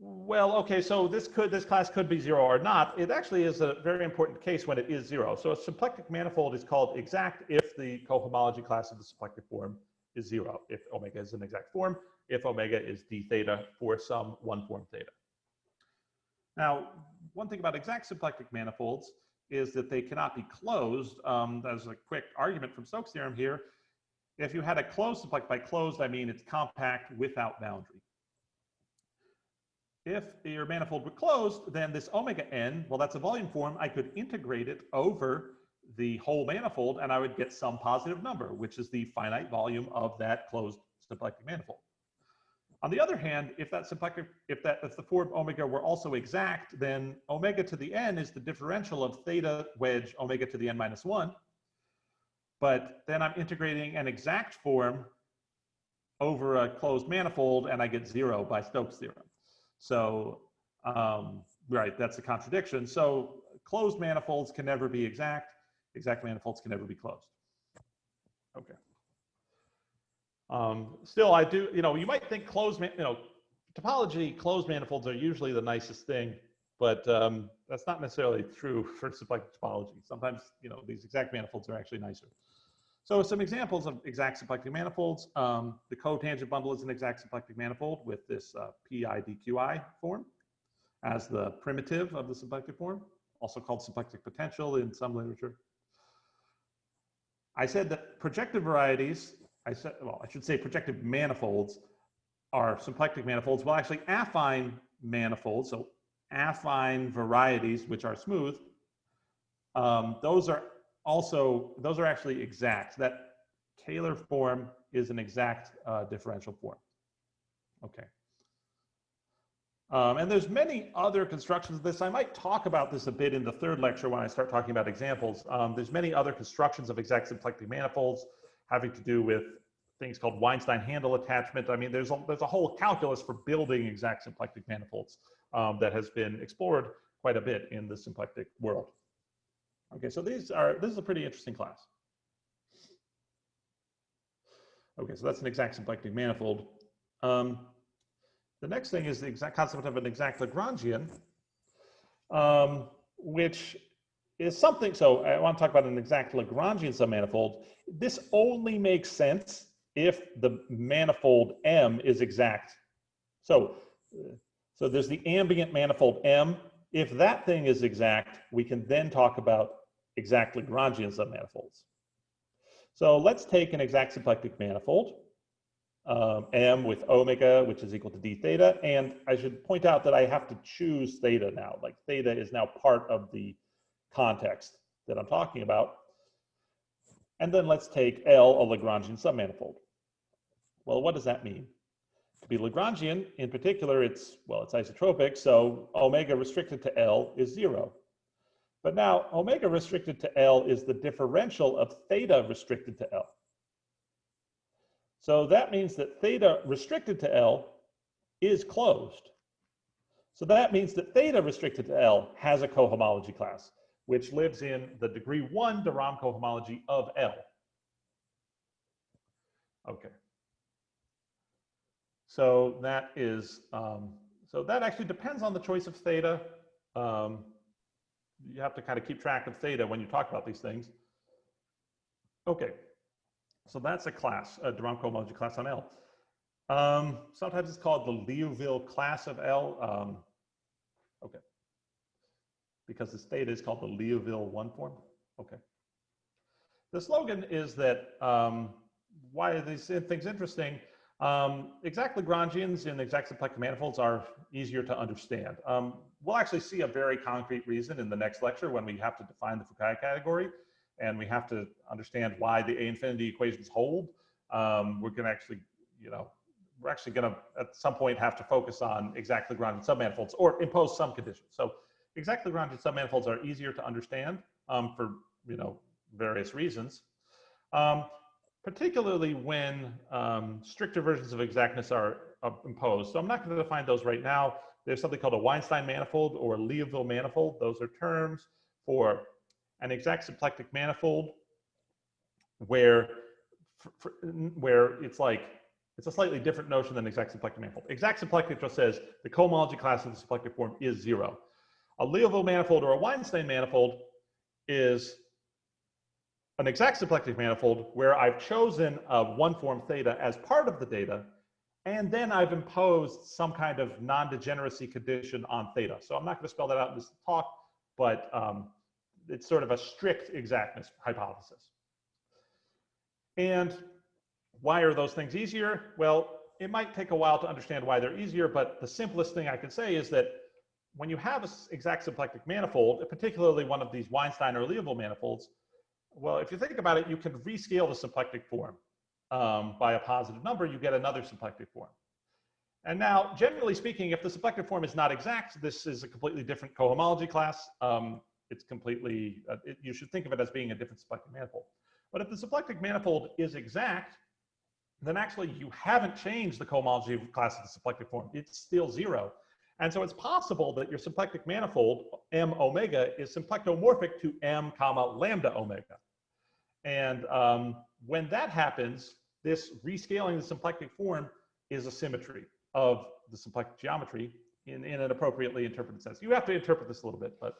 Speaker 1: well, okay, so this could this class could be zero or not. It actually is a very important case when it is zero. So a symplectic manifold is called exact if the cohomology class of the symplectic form is zero, if omega is an exact form if omega is d theta for some one form theta. Now, one thing about exact symplectic manifolds is that they cannot be closed. Um, there's a quick argument from Stokes' theorem here. If you had a closed symplectic, by closed, I mean it's compact without boundary. If your manifold were closed, then this omega n, well, that's a volume form. I could integrate it over the whole manifold and I would get some positive number, which is the finite volume of that closed symplectic manifold. On the other hand, if that symplectic, if that if the form omega were also exact, then omega to the n is the differential of theta wedge omega to the n minus one. But then I'm integrating an exact form over a closed manifold and I get zero by Stokes theorem. So, um, right, that's a contradiction. So closed manifolds can never be exact. Exact manifolds can never be closed. Okay. Um, still, I do, you know, you might think closed, you know, topology, closed manifolds are usually the nicest thing, but um, that's not necessarily true for symplectic topology. Sometimes, you know, these exact manifolds are actually nicer. So some examples of exact symplectic manifolds. Um, the cotangent bundle is an exact symplectic manifold with this uh, PIDQI form as the primitive of the symplectic form, also called symplectic potential in some literature. I said that projective varieties, I said, well, I should say projective manifolds are symplectic manifolds. Well, actually affine manifolds, so affine varieties, which are smooth, um, those are also, those are actually exact. That Kähler form is an exact uh, differential form. Okay. Um, and there's many other constructions of this. I might talk about this a bit in the third lecture when I start talking about examples. Um, there's many other constructions of exact symplectic manifolds having to do with things called Weinstein handle attachment. I mean, there's a, there's a whole calculus for building exact symplectic manifolds um, that has been explored quite a bit in the symplectic world. Okay, so these are, this is a pretty interesting class. Okay, so that's an exact symplectic manifold. Um, the next thing is the exact concept of an exact Lagrangian, um, which is something, so I want to talk about an exact Lagrangian submanifold. This only makes sense if the manifold M is exact. So, so there's the ambient manifold M. If that thing is exact, we can then talk about exact Lagrangian submanifolds. So let's take an exact symplectic manifold, um, M with omega, which is equal to d theta. And I should point out that I have to choose theta now. Like theta is now part of the context that I'm talking about. And then let's take L, a Lagrangian submanifold. Well, what does that mean? To be Lagrangian, in particular, it's, well, it's isotropic, so omega restricted to L is zero. But now omega restricted to L is the differential of theta restricted to L. So that means that theta restricted to L is closed. So that means that theta restricted to L has a cohomology class, which lives in the degree one de Rham cohomology of L. Okay. So that is, um, so that actually depends on the choice of theta. Um, you have to kind of keep track of theta when you talk about these things. Okay, so that's a class, a de Rham cohomology class on L. Um, sometimes it's called the Liouville class of L. Um, okay, because this theta is called the Liouville one form. Okay. The slogan is that um, why are these things interesting? Um, exact Lagrangians in exact symplectic manifolds are easier to understand. Um, we'll actually see a very concrete reason in the next lecture when we have to define the Fukaya category and we have to understand why the A infinity equations hold. Um, we're gonna actually, you know, we're actually gonna at some point have to focus on exact Lagrangian submanifolds or impose some conditions. So exact Lagrangian submanifolds are easier to understand um, for, you know, various reasons. Um, particularly when um, stricter versions of exactness are uh, imposed. So I'm not going to define those right now. There's something called a Weinstein manifold or Liouville manifold. Those are terms for an exact symplectic manifold where, where it's like, it's a slightly different notion than exact symplectic manifold. Exact symplectic just says the cohomology class of the symplectic form is zero. A Liouville manifold or a Weinstein manifold is an exact symplectic manifold where I've chosen a one form theta as part of the data, and then I've imposed some kind of non-degeneracy condition on theta. So I'm not going to spell that out in this talk, but um, it's sort of a strict exactness hypothesis. And why are those things easier? Well, it might take a while to understand why they're easier, but the simplest thing I can say is that when you have an exact symplectic manifold, particularly one of these Weinstein or Liouville manifolds, well, if you think about it, you can rescale the symplectic form um, by a positive number, you get another symplectic form. And now, generally speaking, if the symplectic form is not exact, this is a completely different cohomology class. Um, it's completely, uh, it, you should think of it as being a different symplectic manifold. But if the symplectic manifold is exact, then actually you haven't changed the cohomology class of the symplectic form. It's still zero. And so it's possible that your symplectic manifold, M omega, is symplectomorphic to M comma lambda omega. And um, when that happens, this rescaling the symplectic form is a symmetry of the symplectic geometry in, in an appropriately interpreted sense. You have to interpret this a little bit, but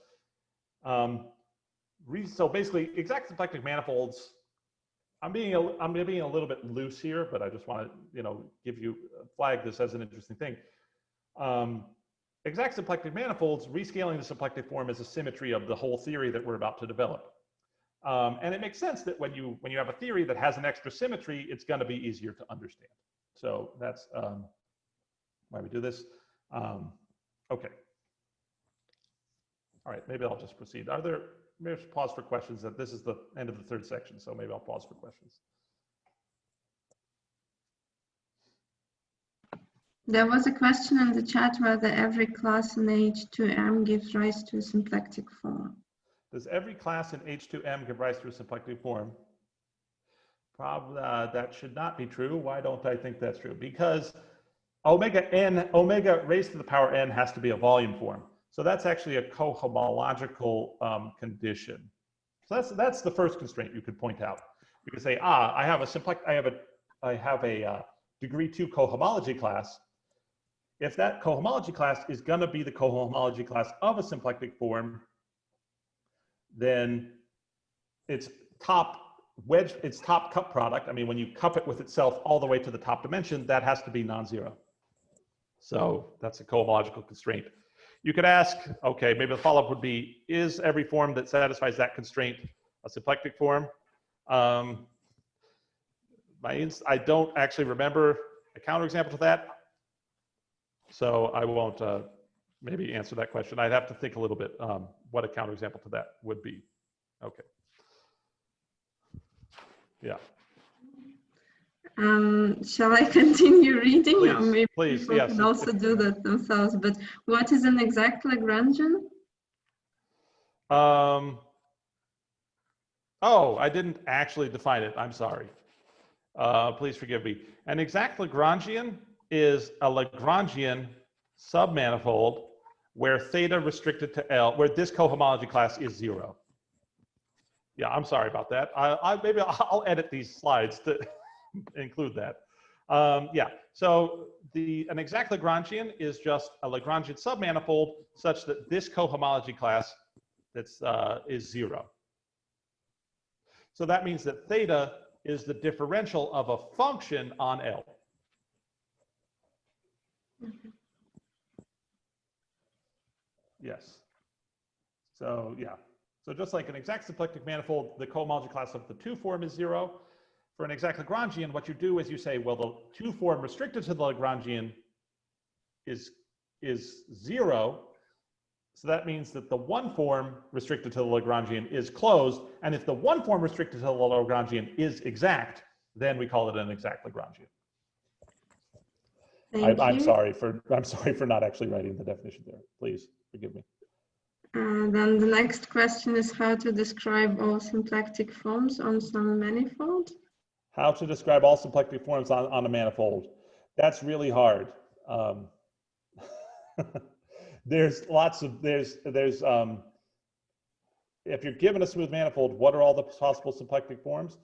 Speaker 1: um, so basically exact symplectic manifolds, I'm being, a, I'm being a little bit loose here, but I just want to, you know, give you, flag this as an interesting thing. Um, exact symplectic manifolds, rescaling the symplectic form is a symmetry of the whole theory that we're about to develop. Um, and it makes sense that when you when you have a theory that has an extra symmetry, it's going to be easier to understand. So that's um, why we do this. Um, okay. All right, maybe I'll just proceed. Are there, maybe pause for questions that this is the end of the third section, so maybe I'll pause for questions.
Speaker 2: There was a question in the chat whether every class in H2M gives rise to a symplectic form.
Speaker 1: Does every class in H2M give rise to a symplectic form? Probably uh, that should not be true. Why don't I think that's true? Because omega n, omega raised to the power n has to be a volume form. So that's actually a cohomological um, condition. So that's that's the first constraint you could point out. You could say, ah, I have a simplex, I have a, I have a uh, degree two cohomology class. If that cohomology class is going to be the cohomology class of a symplectic form, then its top wedge, its top cup product, I mean, when you cup it with itself all the way to the top dimension, that has to be non-zero. So that's a cohomological constraint. You could ask, okay, maybe the follow-up would be, is every form that satisfies that constraint a symplectic form? Um, my I don't actually remember a counterexample to that. So I won't uh, maybe answer that question. I'd have to think a little bit um, what a counterexample to that would be. Okay. Yeah.
Speaker 2: Um, shall I continue reading?
Speaker 1: Please,
Speaker 2: or maybe
Speaker 1: please,
Speaker 2: people
Speaker 1: yes,
Speaker 2: can also do that themselves. But what is an exact Lagrangian?
Speaker 1: Um, oh, I didn't actually define it. I'm sorry. Uh, please forgive me. An exact Lagrangian is a Lagrangian submanifold where theta restricted to L, where this cohomology class is zero. Yeah, I'm sorry about that. I, I maybe I'll, edit these slides to include that. Um, yeah, so the an exact Lagrangian is just a Lagrangian submanifold such that this cohomology class that's uh, is zero. So that means that theta is the differential of a function on L. Mm-hmm. Yes. So yeah. So just like an exact symplectic manifold, the cohomology class of the two form is zero. For an exact Lagrangian, what you do is you say, well, the two form restricted to the Lagrangian is, is zero. So that means that the one form restricted to the Lagrangian is closed. And if the one form restricted to the Lagrangian is exact, then we call it an exact Lagrangian. I, I'm sorry for, I'm sorry for not actually writing the definition there. Please forgive me.
Speaker 2: Uh, then the next question is how to describe all symplectic forms on some manifold.
Speaker 1: How to describe all symplectic forms on, on a manifold. That's really hard. Um, there's lots of, there's, there's, um, if you're given a smooth manifold, what are all the possible symplectic forms?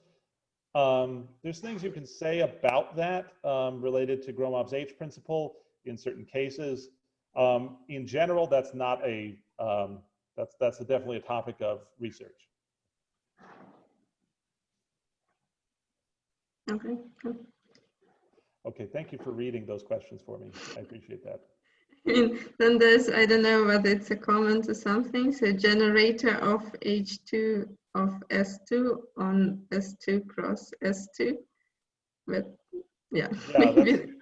Speaker 1: Um, there's things you can say about that um, related to Gromov's H principle in certain cases. Um, in general, that's not a, um, that's, that's a definitely a topic of research.
Speaker 2: Okay.
Speaker 1: Okay, thank you for reading those questions for me. I appreciate that.
Speaker 2: And then there's, I don't know whether it's a comment or something, so generator of H2 of S2 on S2 cross S2. But yeah,
Speaker 1: Yeah,
Speaker 2: maybe,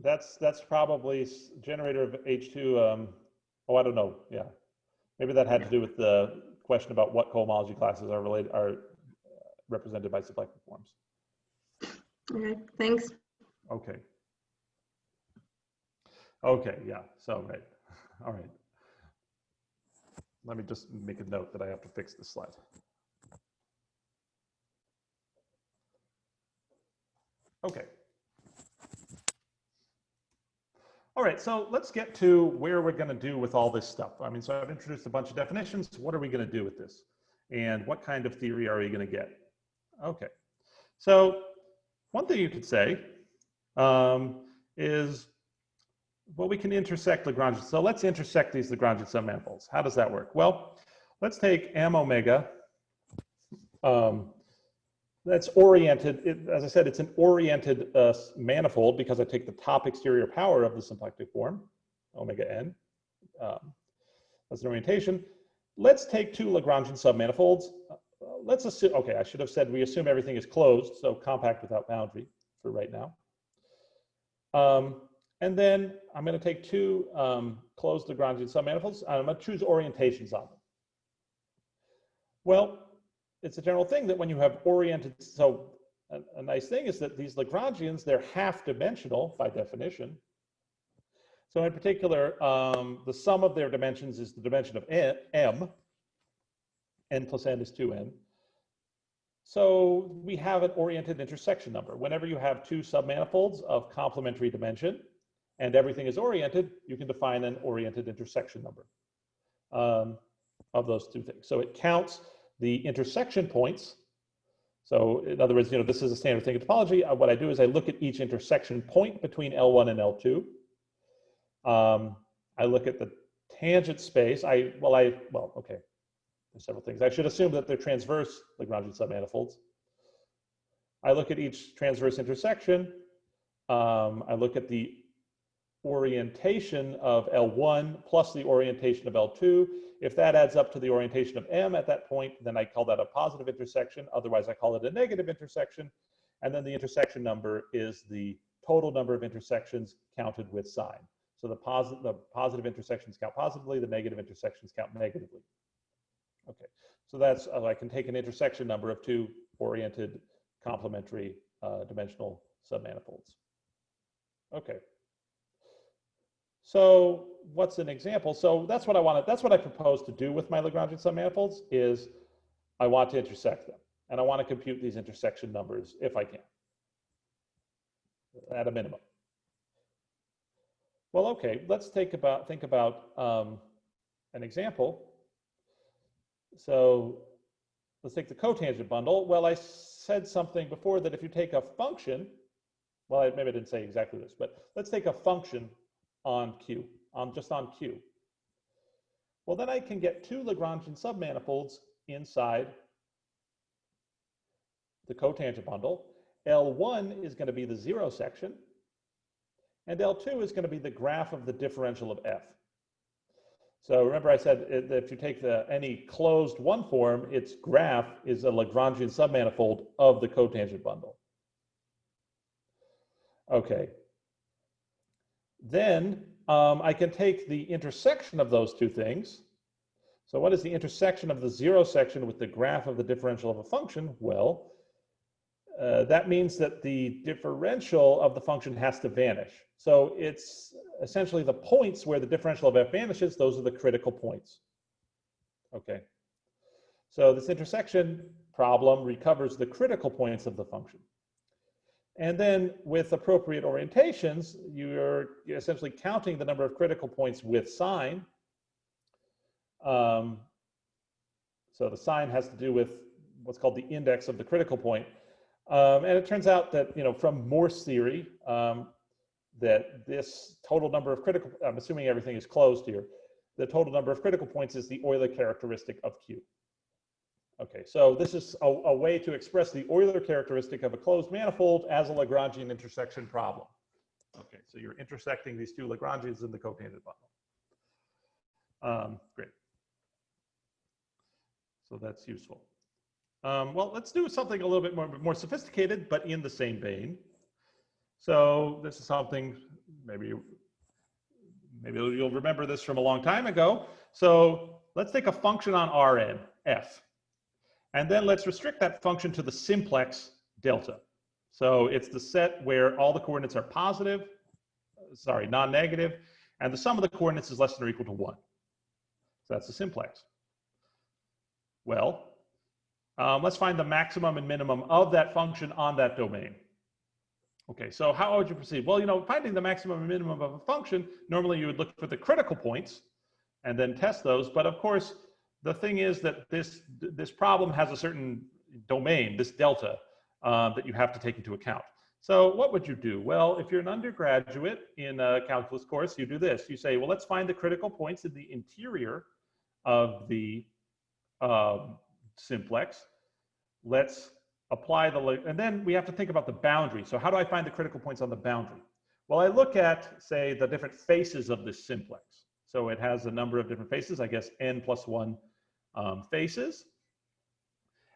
Speaker 1: That's, that's probably generator of H2, um, oh, I don't know, yeah. Maybe that had to do with the question about what cohomology classes are related, are represented by symplectic forms.
Speaker 2: okay, thanks.
Speaker 1: Okay. Okay, yeah, so, right, all right. Let me just make a note that I have to fix this slide. Okay. All right, so let's get to where we're going to do with all this stuff. I mean, so I've introduced a bunch of definitions. What are we going to do with this? And what kind of theory are we going to get? Okay, so one thing you could say um, is, well, we can intersect Lagrangian. So let's intersect these Lagrangian submanifolds. How does that work? Well, let's take m omega um, that's oriented, it, as I said, it's an oriented uh, manifold because I take the top exterior power of the symplectic form, omega n, um, as an orientation. Let's take two Lagrangian submanifolds. Uh, let's assume, okay, I should have said we assume everything is closed, so compact without boundary for right now. Um, and then I'm going to take two um, closed Lagrangian submanifolds. And I'm going to choose orientations on them. Well, it's a general thing that when you have oriented, so a, a nice thing is that these Lagrangians, they're half dimensional by definition. So in particular, um, the sum of their dimensions is the dimension of n, m, n plus n is 2n. So we have an oriented intersection number. Whenever you have two submanifolds of complementary dimension and everything is oriented, you can define an oriented intersection number um, of those two things. So it counts the intersection points. So in other words, you know, this is a standard thing in topology. Uh, what I do is I look at each intersection point between L1 and L2. Um, I look at the tangent space. I, well, I, well, okay. There's several things. I should assume that they're transverse Lagrangian submanifolds. I look at each transverse intersection. Um, I look at the orientation of L1 plus the orientation of L2. If that adds up to the orientation of M at that point, then I call that a positive intersection. Otherwise, I call it a negative intersection. And then the intersection number is the total number of intersections counted with sign. So the, the positive intersections count positively, the negative intersections count negatively. Okay, so that's, uh, I can take an intersection number of two oriented complementary uh, dimensional submanifolds. Okay. So what's an example? So that's what I wanted. That's what I propose to do with my Lagrangian submanifolds is I want to intersect them and I want to compute these intersection numbers if I can at a minimum. Well, okay, let's take about, think about um, an example. So let's take the cotangent bundle. Well, I said something before that if you take a function, well, maybe I didn't say exactly this, but let's take a function on Q, um, just on Q. Well, then I can get two Lagrangian submanifolds inside the cotangent bundle. L1 is going to be the zero section, and L2 is going to be the graph of the differential of F. So remember I said that if you take the any closed one form, its graph is a Lagrangian submanifold of the cotangent bundle. Okay, then um, I can take the intersection of those two things. So what is the intersection of the zero section with the graph of the differential of a function? Well, uh, that means that the differential of the function has to vanish. So it's essentially the points where the differential of f vanishes, those are the critical points. Okay. So this intersection problem recovers the critical points of the function. And then with appropriate orientations, you're essentially counting the number of critical points with sign. Um, so the sign has to do with what's called the index of the critical point. Um, and it turns out that, you know, from Morse theory, um, that this total number of critical, I'm assuming everything is closed here, the total number of critical points is the Euler characteristic of Q. Okay, so this is a, a, way to express the Euler characteristic of a closed manifold as a Lagrangian intersection problem. Okay, so you're intersecting these two Lagrangians in the cotangent bundle. Um, great. So that's useful. Um, well, let's do something a little bit more, more sophisticated, but in the same vein. So this is something maybe maybe you'll remember this from a long time ago. So let's take a function on Rn, f. And then let's restrict that function to the simplex delta. So it's the set where all the coordinates are positive, sorry, non-negative, and the sum of the coordinates is less than or equal to one. So that's the simplex. Well, um, let's find the maximum and minimum of that function on that domain. Okay, so how would you proceed? Well, you know, finding the maximum and minimum of a function, normally you would look for the critical points and then test those. But of course, the thing is that this, this problem has a certain domain, this delta, uh, that you have to take into account. So what would you do? Well, if you're an undergraduate in a calculus course, you do this. You say, well, let's find the critical points in the interior of the um, simplex. Let's apply the, and then we have to think about the boundary. So how do I find the critical points on the boundary? Well, I look at, say, the different faces of this simplex. So it has a number of different faces, I guess n plus one um, faces.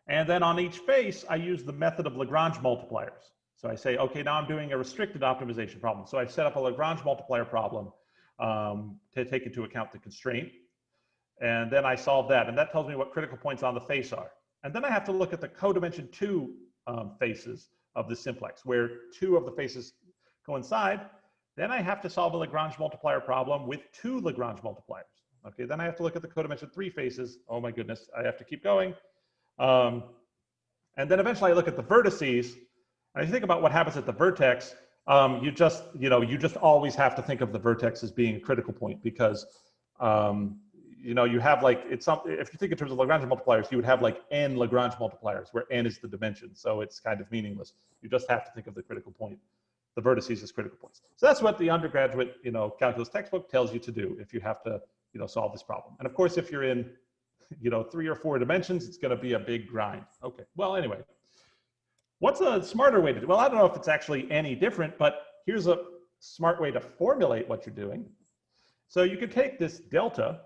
Speaker 1: And then on each face, I use the method of Lagrange multipliers. So I say, okay, now I'm doing a restricted optimization problem. So I set up a Lagrange multiplier problem um, to take into account the constraint. And then I solve that. And that tells me what critical points on the face are. And then I have to look at the codimension two um, faces of the simplex, where two of the faces coincide. Then I have to solve a Lagrange multiplier problem with two Lagrange multipliers. Okay, then I have to look at the codimension three faces. Oh my goodness, I have to keep going. Um, and then eventually I look at the vertices. And you think about what happens at the vertex, um, you just, you know, you just always have to think of the vertex as being a critical point because um, you know, you have like, it's something, if you think in terms of Lagrange multipliers, you would have like n Lagrange multipliers where n is the dimension. So it's kind of meaningless. You just have to think of the critical point, the vertices as critical points. So that's what the undergraduate, you know, calculus textbook tells you to do if you have to, you know, solve this problem. And of course, if you're in, you know, three or four dimensions, it's going to be a big grind. Okay. Well, anyway, what's a smarter way to do? Well, I don't know if it's actually any different, but here's a smart way to formulate what you're doing. So you could take this delta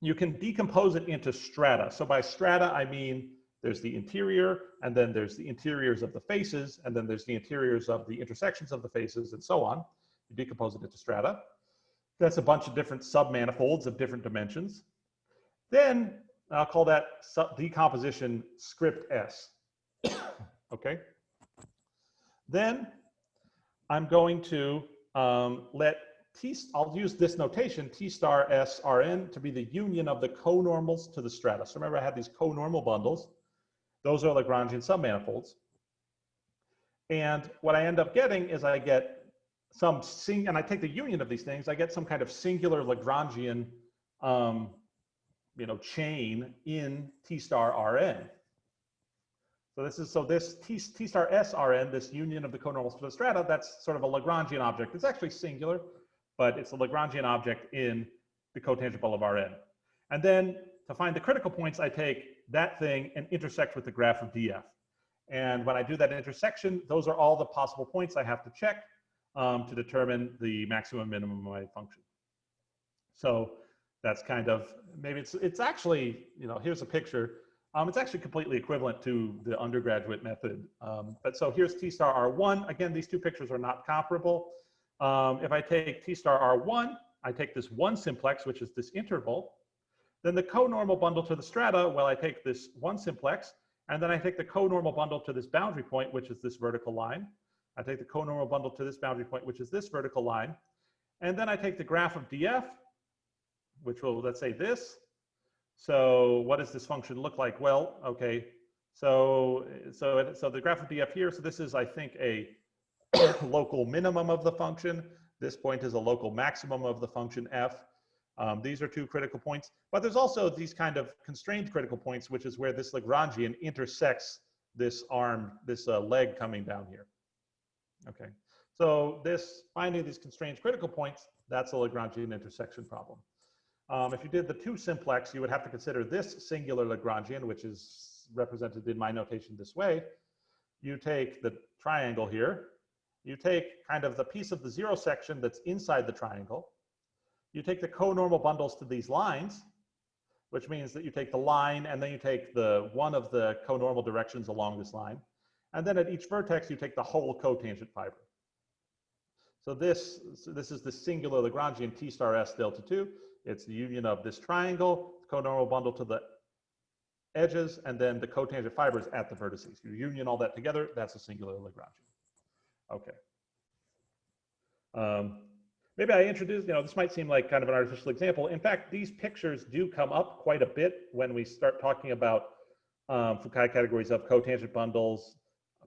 Speaker 1: you can decompose it into strata. So by strata, I mean there's the interior, and then there's the interiors of the faces, and then there's the interiors of the intersections of the faces, and so on. You decompose it into strata. That's a bunch of different submanifolds of different dimensions. Then I'll call that decomposition script S. okay. Then I'm going to um, let T, I'll use this notation, T star S Rn, to be the union of the conormals to the strata. So remember I had these conormal bundles. Those are Lagrangian submanifolds. And what I end up getting is I get some sing, and I take the union of these things, I get some kind of singular Lagrangian, um, you know, chain in T star Rn. So this is, so this T, T star S Rn, this union of the the strata, that's sort of a Lagrangian object. It's actually singular but it's a Lagrangian object in the cotangent bundle of Rn. And then to find the critical points, I take that thing and intersect with the graph of df. And when I do that intersection, those are all the possible points I have to check um, to determine the maximum minimum of my function. So that's kind of, maybe it's, it's actually, you know, here's a picture. Um, it's actually completely equivalent to the undergraduate method. Um, but so here's T star R1. Again, these two pictures are not comparable. Um, if I take T star R1, I take this one simplex, which is this interval. Then the conormal bundle to the strata, well, I take this one simplex, and then I take the conormal bundle to this boundary point, which is this vertical line. I take the conormal bundle to this boundary point, which is this vertical line. And then I take the graph of df, which will, let's say this. So what does this function look like? Well, okay, so, so, so the graph of df here, so this is, I think, a local minimum of the function. This point is a local maximum of the function f. Um, these are two critical points, but there's also these kind of constrained critical points, which is where this Lagrangian intersects this arm, this uh, leg coming down here. Okay, so this finding these constrained critical points, that's a Lagrangian intersection problem. Um, if you did the two simplex, you would have to consider this singular Lagrangian, which is represented in my notation this way. You take the triangle here, you take kind of the piece of the zero section that's inside the triangle. You take the co-normal bundles to these lines, which means that you take the line and then you take the one of the co-normal directions along this line. And then at each vertex, you take the whole cotangent fiber. So this, so this is the singular Lagrangian T star S delta 2. It's the union of this triangle, conormal bundle to the edges, and then the cotangent fibers at the vertices. You union all that together, that's a singular Lagrangian. Okay. Um, maybe I introduced, you know, this might seem like kind of an artificial example. In fact, these pictures do come up quite a bit when we start talking about um, Fukaya categories of cotangent bundles,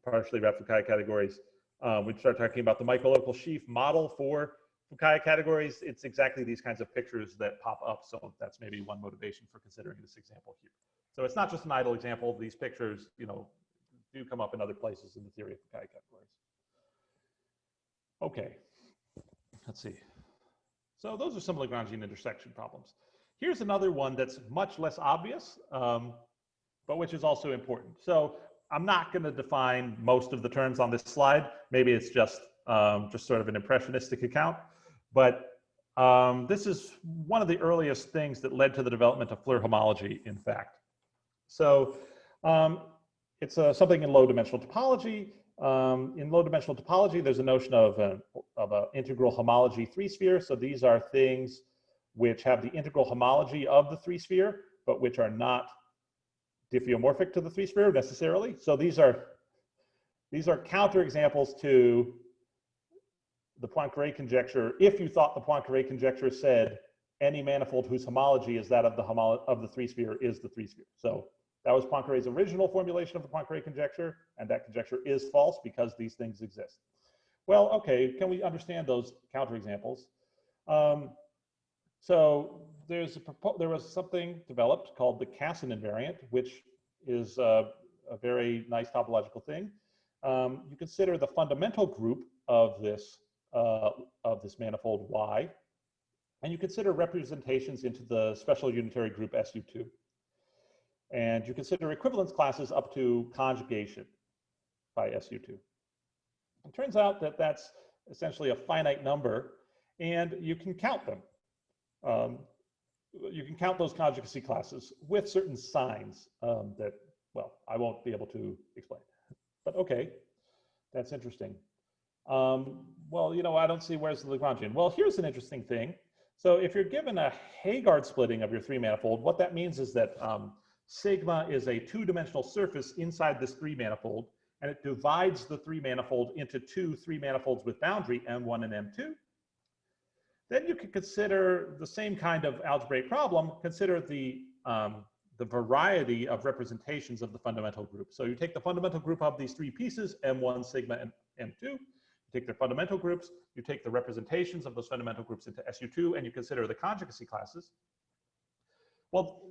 Speaker 1: partially wrapped Fukaya categories. uh, we start talking about the microlocal sheaf model for Fukaya categories, it's exactly these kinds of pictures that pop up. So that's maybe one motivation for considering this example here. So it's not just an idle example. These pictures, you know, do come up in other places in the theory of Fukaya categories. Okay, let's see. So those are some Lagrangian intersection problems. Here's another one that's much less obvious, um, but which is also important. So I'm not going to define most of the terms on this slide. Maybe it's just um, just sort of an impressionistic account. But um, this is one of the earliest things that led to the development of Floer homology, in fact. So um, it's uh, something in low dimensional topology. Um, in low dimensional topology, there's a notion of an of a integral homology three sphere. So these are things which have the integral homology of the three sphere, but which are not diffeomorphic to the three sphere necessarily. So these are these are counterexamples to the Poincare conjecture, if you thought the Poincare conjecture said any manifold whose homology is that of the of the three sphere is the three sphere. So that was Poincare's original formulation of the Poincare conjecture, and that conjecture is false because these things exist. Well, okay, can we understand those counterexamples? Um, so there's a there was something developed called the Casson invariant, which is a, a very nice topological thing. Um, you consider the fundamental group of this uh, of this manifold Y, and you consider representations into the special unitary group SU2. And you consider equivalence classes up to conjugation by SU2. It turns out that that's essentially a finite number, and you can count them. Um, you can count those conjugacy classes with certain signs um, that, well, I won't be able to explain. But okay, that's interesting. Um, well, you know, I don't see where's the Lagrangian. Well, here's an interesting thing. So if you're given a Heegaard splitting of your three manifold, what that means is that um, sigma is a two-dimensional surface inside this three manifold, and it divides the three manifold into two three manifolds with boundary M1 and M2. Then you can consider the same kind of algebraic problem, consider the, um, the variety of representations of the fundamental group. So you take the fundamental group of these three pieces, M1, sigma, and M2, you take their fundamental groups, you take the representations of those fundamental groups into SU2, and you consider the conjugacy classes. Well,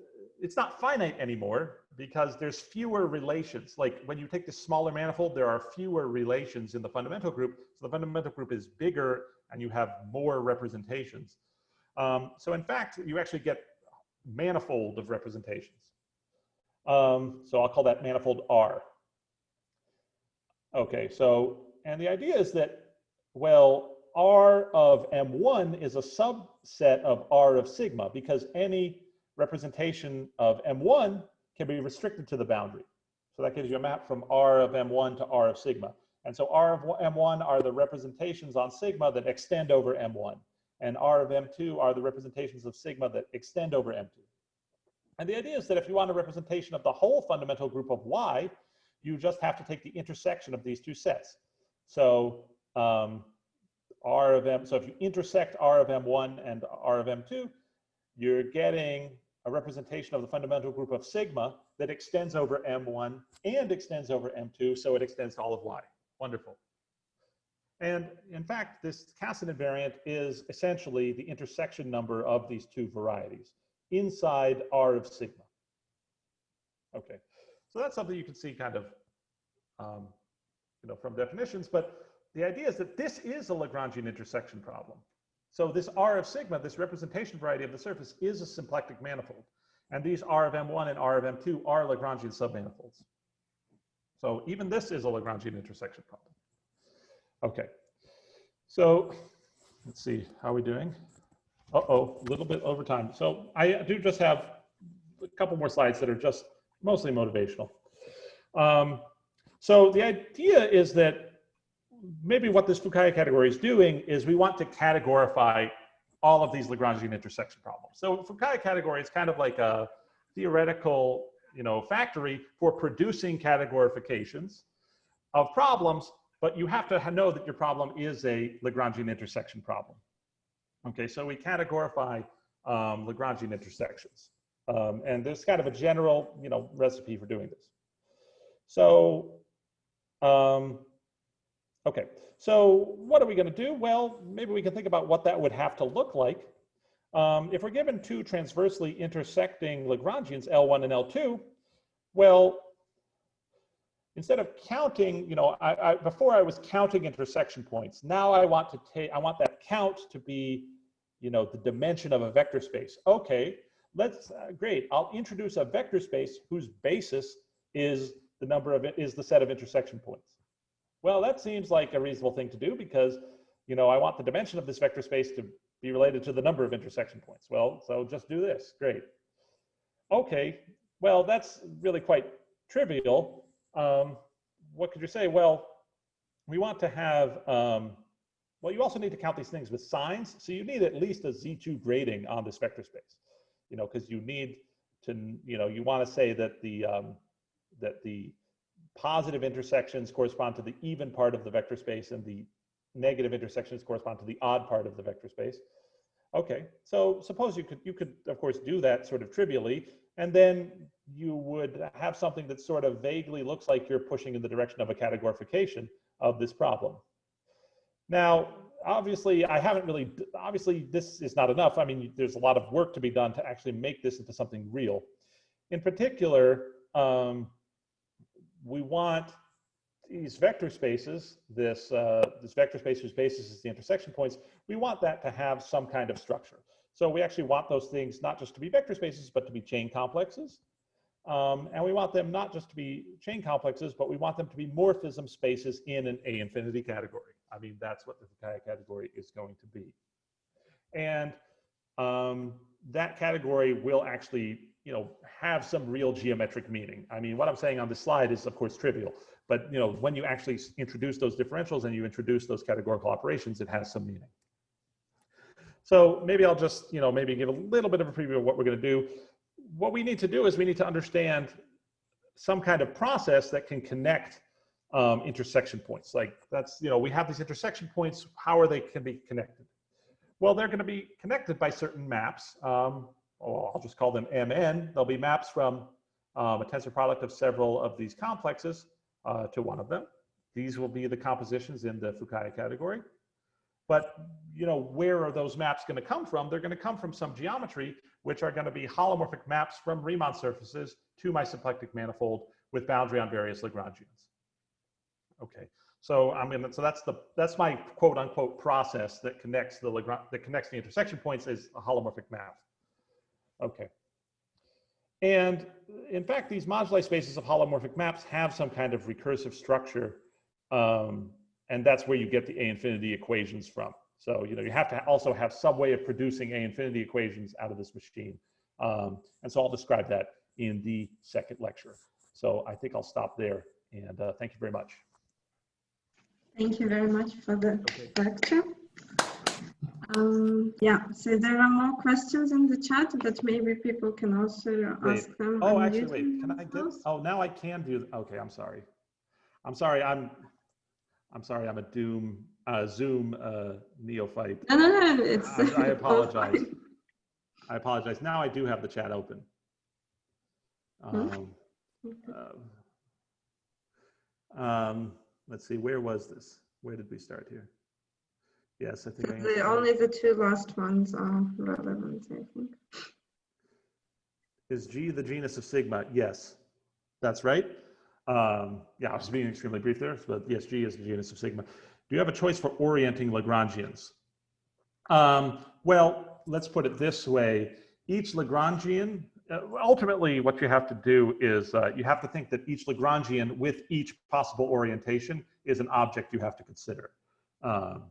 Speaker 1: it's not finite anymore because there's fewer relations. Like when you take the smaller manifold, there are fewer relations in the fundamental group. So the fundamental group is bigger and you have more representations. Um, so in fact, you actually get manifold of representations. Um, so I'll call that manifold R. Okay, so and the idea is that, well, R of M1 is a subset of R of sigma because any representation of M1 can be restricted to the boundary. So that gives you a map from R of M1 to R of sigma. And so R of M1 are the representations on sigma that extend over M1. And R of M2 are the representations of sigma that extend over M2. And the idea is that if you want a representation of the whole fundamental group of Y, you just have to take the intersection of these two sets. So um, R of M, so if you intersect R of M1 and R of M2, you're getting a representation of the fundamental group of sigma that extends over M1 and extends over M2, so it extends to all of Y. Wonderful. And in fact, this Casson invariant is essentially the intersection number of these two varieties inside R of sigma. Okay, so that's something you can see kind of um, you know, from definitions, but the idea is that this is a Lagrangian intersection problem. So this R of sigma, this representation variety of the surface is a symplectic manifold. And these R of M1 and R of M2 are Lagrangian submanifolds. So even this is a Lagrangian intersection problem. Okay, so let's see, how are we doing? Uh-oh, a little bit over time. So I do just have a couple more slides that are just mostly motivational. Um, so the idea is that maybe what this Fukaya category is doing is we want to categorify all of these Lagrangian intersection problems. So Fukaya category is kind of like a theoretical you know, factory for producing categorifications of problems, but you have to know that your problem is a Lagrangian intersection problem. Okay, so we categorify um, Lagrangian intersections. Um, and there's kind of a general, you know, recipe for doing this. So um, Okay, so what are we going to do? Well, maybe we can think about what that would have to look like. Um, if we're given two transversely intersecting Lagrangians, L1 and L2, well, instead of counting, you know, I, I, before I was counting intersection points. Now I want to take, I want that count to be, you know, the dimension of a vector space. Okay, let's, uh, great. I'll introduce a vector space whose basis is the number of, is the set of intersection points. Well, that seems like a reasonable thing to do because, you know, I want the dimension of this vector space to be related to the number of intersection points. Well, so just do this, great. Okay, well, that's really quite trivial. Um, what could you say? Well, we want to have, um, well, you also need to count these things with signs. So you need at least a Z2 grading on this vector space, you know, because you need to, you know, you want to say that the, um, that the positive intersections correspond to the even part of the vector space and the negative intersections correspond to the odd part of the vector space. Okay, so suppose you could, you could of course do that sort of trivially, and then you would have something that sort of vaguely looks like you're pushing in the direction of a categorification of this problem. Now, obviously, I haven't really, obviously this is not enough. I mean, there's a lot of work to be done to actually make this into something real. In particular, um, we want these vector spaces, this, uh, this vector space whose basis is the intersection points, we want that to have some kind of structure. So we actually want those things not just to be vector spaces, but to be chain complexes. Um, and we want them not just to be chain complexes, but we want them to be morphism spaces in an A infinity category. I mean, that's what the category is going to be. And um, that category will actually, you know, have some real geometric meaning. I mean, what I'm saying on this slide is of course trivial, but you know, when you actually introduce those differentials and you introduce those categorical operations, it has some meaning. So maybe I'll just, you know, maybe give a little bit of a preview of what we're going to do. What we need to do is we need to understand some kind of process that can connect um, intersection points. Like that's, you know, we have these intersection points. How are they can be connected? Well, they're going to be connected by certain maps. Um, oh, I'll just call them MN. There'll be maps from um, a tensor product of several of these complexes uh, to one of them. These will be the compositions in the Fukaya category. But you know, where are those maps going to come from? They're going to come from some geometry, which are going to be holomorphic maps from Riemann surfaces to my symplectic manifold with boundary on various Lagrangians. Okay, so I mean, so that's the that's my quote unquote process that connects the Lagrange that connects the intersection points is a holomorphic map. Okay. And in fact, these moduli spaces of holomorphic maps have some kind of recursive structure um, and that's where you get the A infinity equations from. So, you know, you have to also have some way of producing A infinity equations out of this machine. Um, and so I'll describe that in the second lecture. So I think I'll stop there and uh, thank you very much.
Speaker 2: Thank you very much for the
Speaker 1: Okay.
Speaker 2: lecture. Um, yeah, so there are more questions in the chat, but maybe people can also
Speaker 1: Wait.
Speaker 2: ask them.
Speaker 1: Oh, actually, wait, can I get,
Speaker 2: themselves.
Speaker 1: oh, now I can do, okay, I'm sorry. I'm sorry, I'm, I'm sorry, I'm a Doom, uh, Zoom uh, neophyte.
Speaker 2: No, no, no, it's.
Speaker 1: I I apologize. I apologize. Now I do have the chat open.
Speaker 2: Hmm?
Speaker 1: Um, um, um, let's see, where was this? Where did we start here? Yes, I think I
Speaker 2: The, only the two last ones are relevant, I think.
Speaker 1: Is G the genus of sigma? Yes, that's right. Um, yeah, I was being extremely brief there, but yes, G is the genus of sigma. Do you have a choice for orienting Lagrangians? Um, well, let's put it this way. Each Lagrangian, uh, ultimately what you have to do is uh, you have to think that each Lagrangian with each possible orientation is an object you have to consider. Um,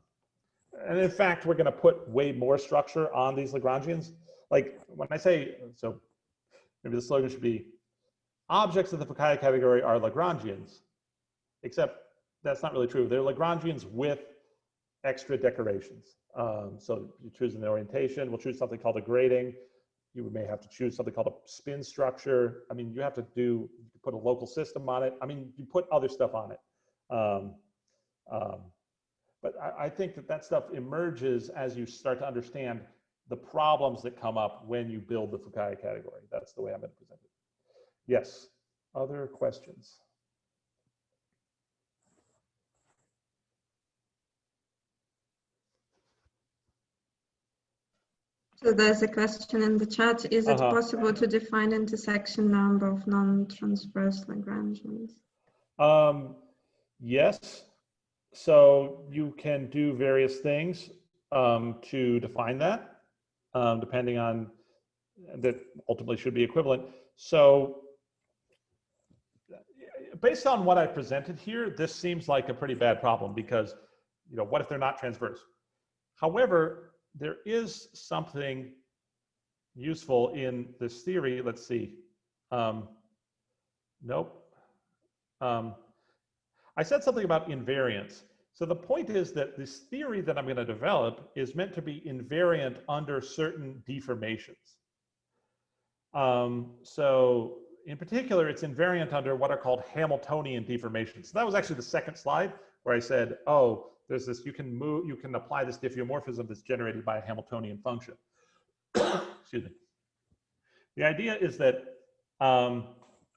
Speaker 1: and in fact, we're gonna put way more structure on these Lagrangians. Like when I say, so maybe the slogan should be, objects of the Fukaya category are Lagrangians, except that's not really true. They're Lagrangians with extra decorations. Um, so you choose an orientation, we'll choose something called a grading. You may have to choose something called a spin structure. I mean, you have to do, put a local system on it. I mean, you put other stuff on it. Um, um, but I, I think that that stuff emerges as you start to understand the problems that come up when you build the Fukaya category. That's the way I'm going to present it. Yes, other questions?
Speaker 2: So there's a question in the chat. Is it
Speaker 1: uh -huh.
Speaker 2: possible to define intersection number of non-transverse Lagrangians?
Speaker 1: Um, yes, so you can do various things um, to define that, um, depending on that ultimately should be equivalent. So based on what I presented here, this seems like a pretty bad problem because, you know, what if they're not transverse? However, there is something useful in this theory. Let's see. Um, nope. Um, I said something about invariance. So the point is that this theory that I'm going to develop is meant to be invariant under certain deformations. Um, so in particular, it's invariant under what are called Hamiltonian deformations. So that was actually the second slide where I said, oh, there's this, you can move, you can apply this diffeomorphism that's generated by a Hamiltonian function. Excuse me. The idea is that um,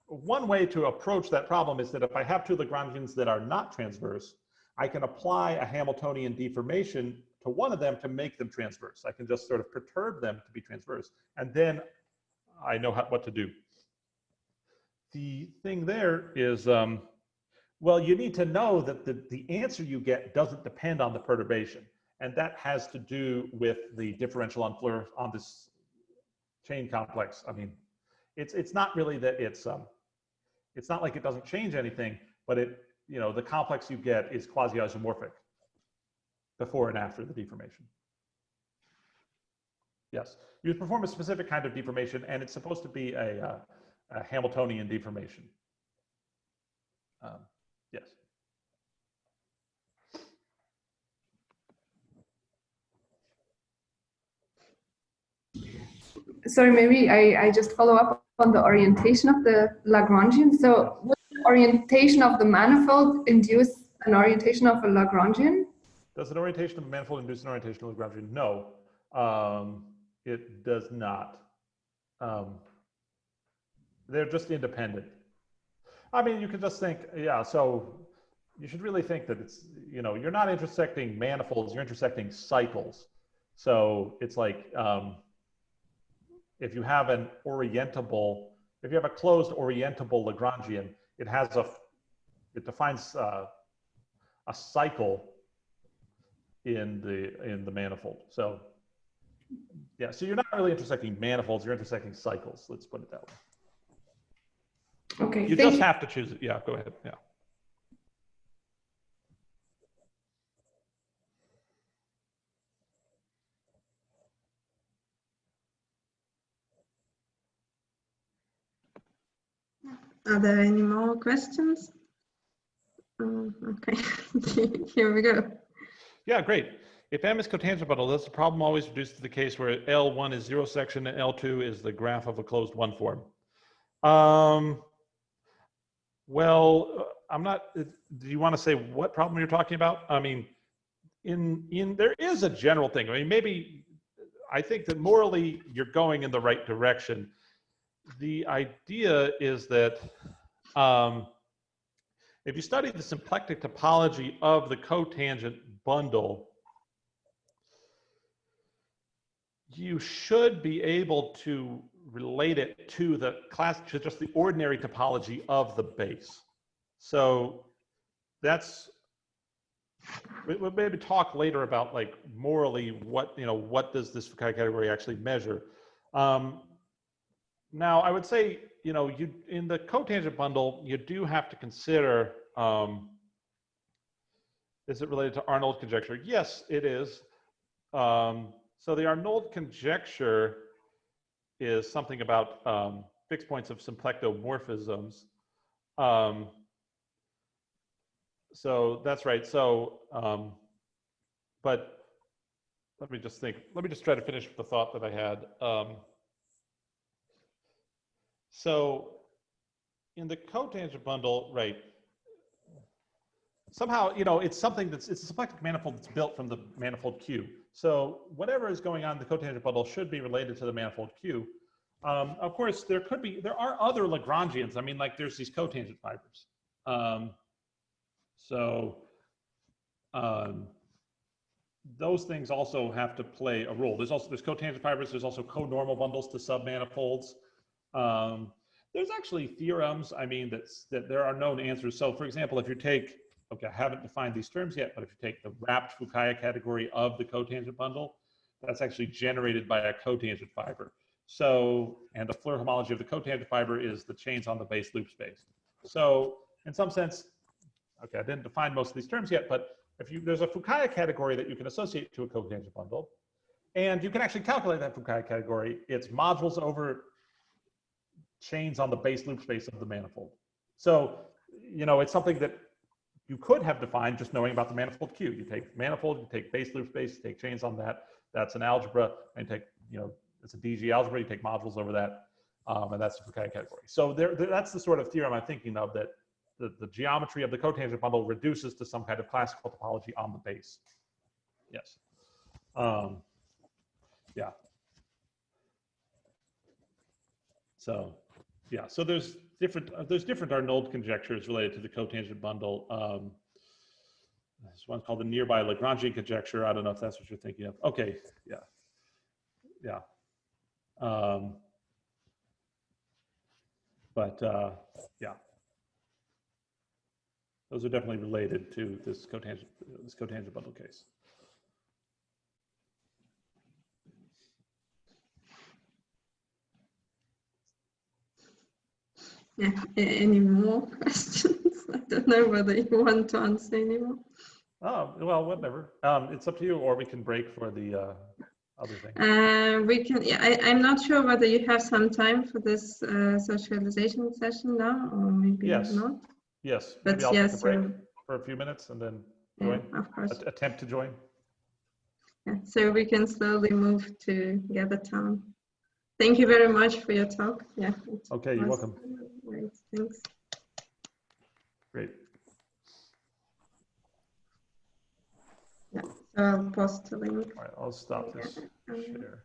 Speaker 1: one way to approach that problem is that if I have two Lagrangians that are not transverse, I can apply a Hamiltonian deformation to one of them to make them transverse. I can just sort of perturb them to be transverse. And then I know how, what to do. The thing there is, um, well, you need to know that the, the answer you get doesn't depend on the perturbation. And that has to do with the differential on on this chain complex. I mean, it's, it's not really that it's, um, it's not like it doesn't change anything, but it, you know, the complex you get is quasi-isomorphic before and after the deformation. Yes, you perform a specific kind of deformation and it's supposed to be a, uh, a Hamiltonian deformation. Um, yes.
Speaker 4: sorry, maybe I, I just follow up on the orientation of the Lagrangian. So would the orientation of the manifold induce an orientation of a Lagrangian?
Speaker 1: Does an orientation of a manifold induce an orientation of a Lagrangian? No, um, it does not. Um, they're just independent. I mean, you can just think, yeah, so you should really think that it's, you know, you're not intersecting manifolds, you're intersecting cycles. So it's like, um, if you have an orientable, if you have a closed orientable Lagrangian, it has a, it defines uh, a cycle in the in the manifold. So yeah, so you're not really intersecting manifolds, you're intersecting cycles. Let's put it that way.
Speaker 4: Okay,
Speaker 1: You just
Speaker 4: you.
Speaker 1: have to choose it. Yeah, go ahead. Yeah.
Speaker 2: Are there any more questions? Um, okay, here we go.
Speaker 1: Yeah, great. If M is cotangent does the problem always reduce to the case where L1 is zero section and L2 is the graph of a closed one form? Um, well, I'm not, do you want to say what problem you're talking about? I mean, in, in, there is a general thing. I mean, maybe, I think that morally you're going in the right direction. The idea is that um, if you study the symplectic topology of the cotangent bundle, you should be able to relate it to the class, to just the ordinary topology of the base. So that's, we- we'll maybe talk later about like morally what, you know, what does this category actually measure? Um, now, I would say, you know, you in the cotangent bundle, you do have to consider, um, is it related to Arnold conjecture? Yes, it is. Um, so the Arnold conjecture is something about um, fixed points of symplectomorphisms. Um, so that's right. So, um, but let me just think. Let me just try to finish the thought that I had. Um, so in the cotangent bundle, right, somehow, you know, it's something that's, it's a symplectic manifold that's built from the manifold Q. So whatever is going on in the cotangent bundle should be related to the manifold Q. Um, of course, there could be, there are other Lagrangians. I mean, like there's these cotangent fibers. Um, so um, those things also have to play a role. There's also, there's cotangent fibers, there's also co-normal bundles to submanifolds. Um, there's actually theorems, I mean, that's, that there are known answers. So for example, if you take, okay, I haven't defined these terms yet, but if you take the wrapped Fukaya category of the cotangent bundle, that's actually generated by a cotangent fiber. So, and the Floer homology of the cotangent fiber is the chains on the base loop space. So in some sense, okay, I didn't define most of these terms yet, but if you, there's a Fukaya category that you can associate to a cotangent bundle, and you can actually calculate that Fukaya category. It's modules over chains on the base loop space of the manifold. So, you know, it's something that you could have defined just knowing about the manifold Q. You take manifold, you take base loop space, you take chains on that. That's an algebra, and take, you know, it's a DG algebra, you take modules over that, um, and that's the Fukaya category. So there, there- that's the sort of theorem I'm thinking of that the, the geometry of the cotangent bundle reduces to some kind of classical topology on the base. Yes. Um, yeah. So, yeah, so there's different, uh, there's different Arnold conjectures related to the cotangent bundle. Um, this one's called the nearby Lagrangian conjecture. I don't know if that's what you're thinking of. Okay, yeah. Yeah. Um, but, uh, yeah. Those are definitely related to this cotangent, this cotangent bundle case.
Speaker 2: Yeah, any more questions? I don't know whether you want to answer anymore.
Speaker 1: Oh, well, whatever. Um, it's up to you, or we can break for the, uh, other thing.
Speaker 2: Uh, we can, yeah, I, I'm not sure whether you have some time for this uh, socialization session now, or maybe
Speaker 1: Yes.
Speaker 2: not.
Speaker 1: Yes,
Speaker 2: But
Speaker 1: maybe I'll take a
Speaker 2: yes,
Speaker 1: break
Speaker 2: so,
Speaker 1: for a few minutes and then
Speaker 2: yeah, of course.
Speaker 1: att- attempt to join.
Speaker 2: Yeah, so we can slowly move to gather town. Thank you very much for your talk. Yeah.
Speaker 1: Okay, you're welcome.
Speaker 2: Great, thanks.
Speaker 1: Great.
Speaker 2: Yeah, So I'll post the link.
Speaker 1: All right, I'll stop this
Speaker 2: Um,
Speaker 1: share.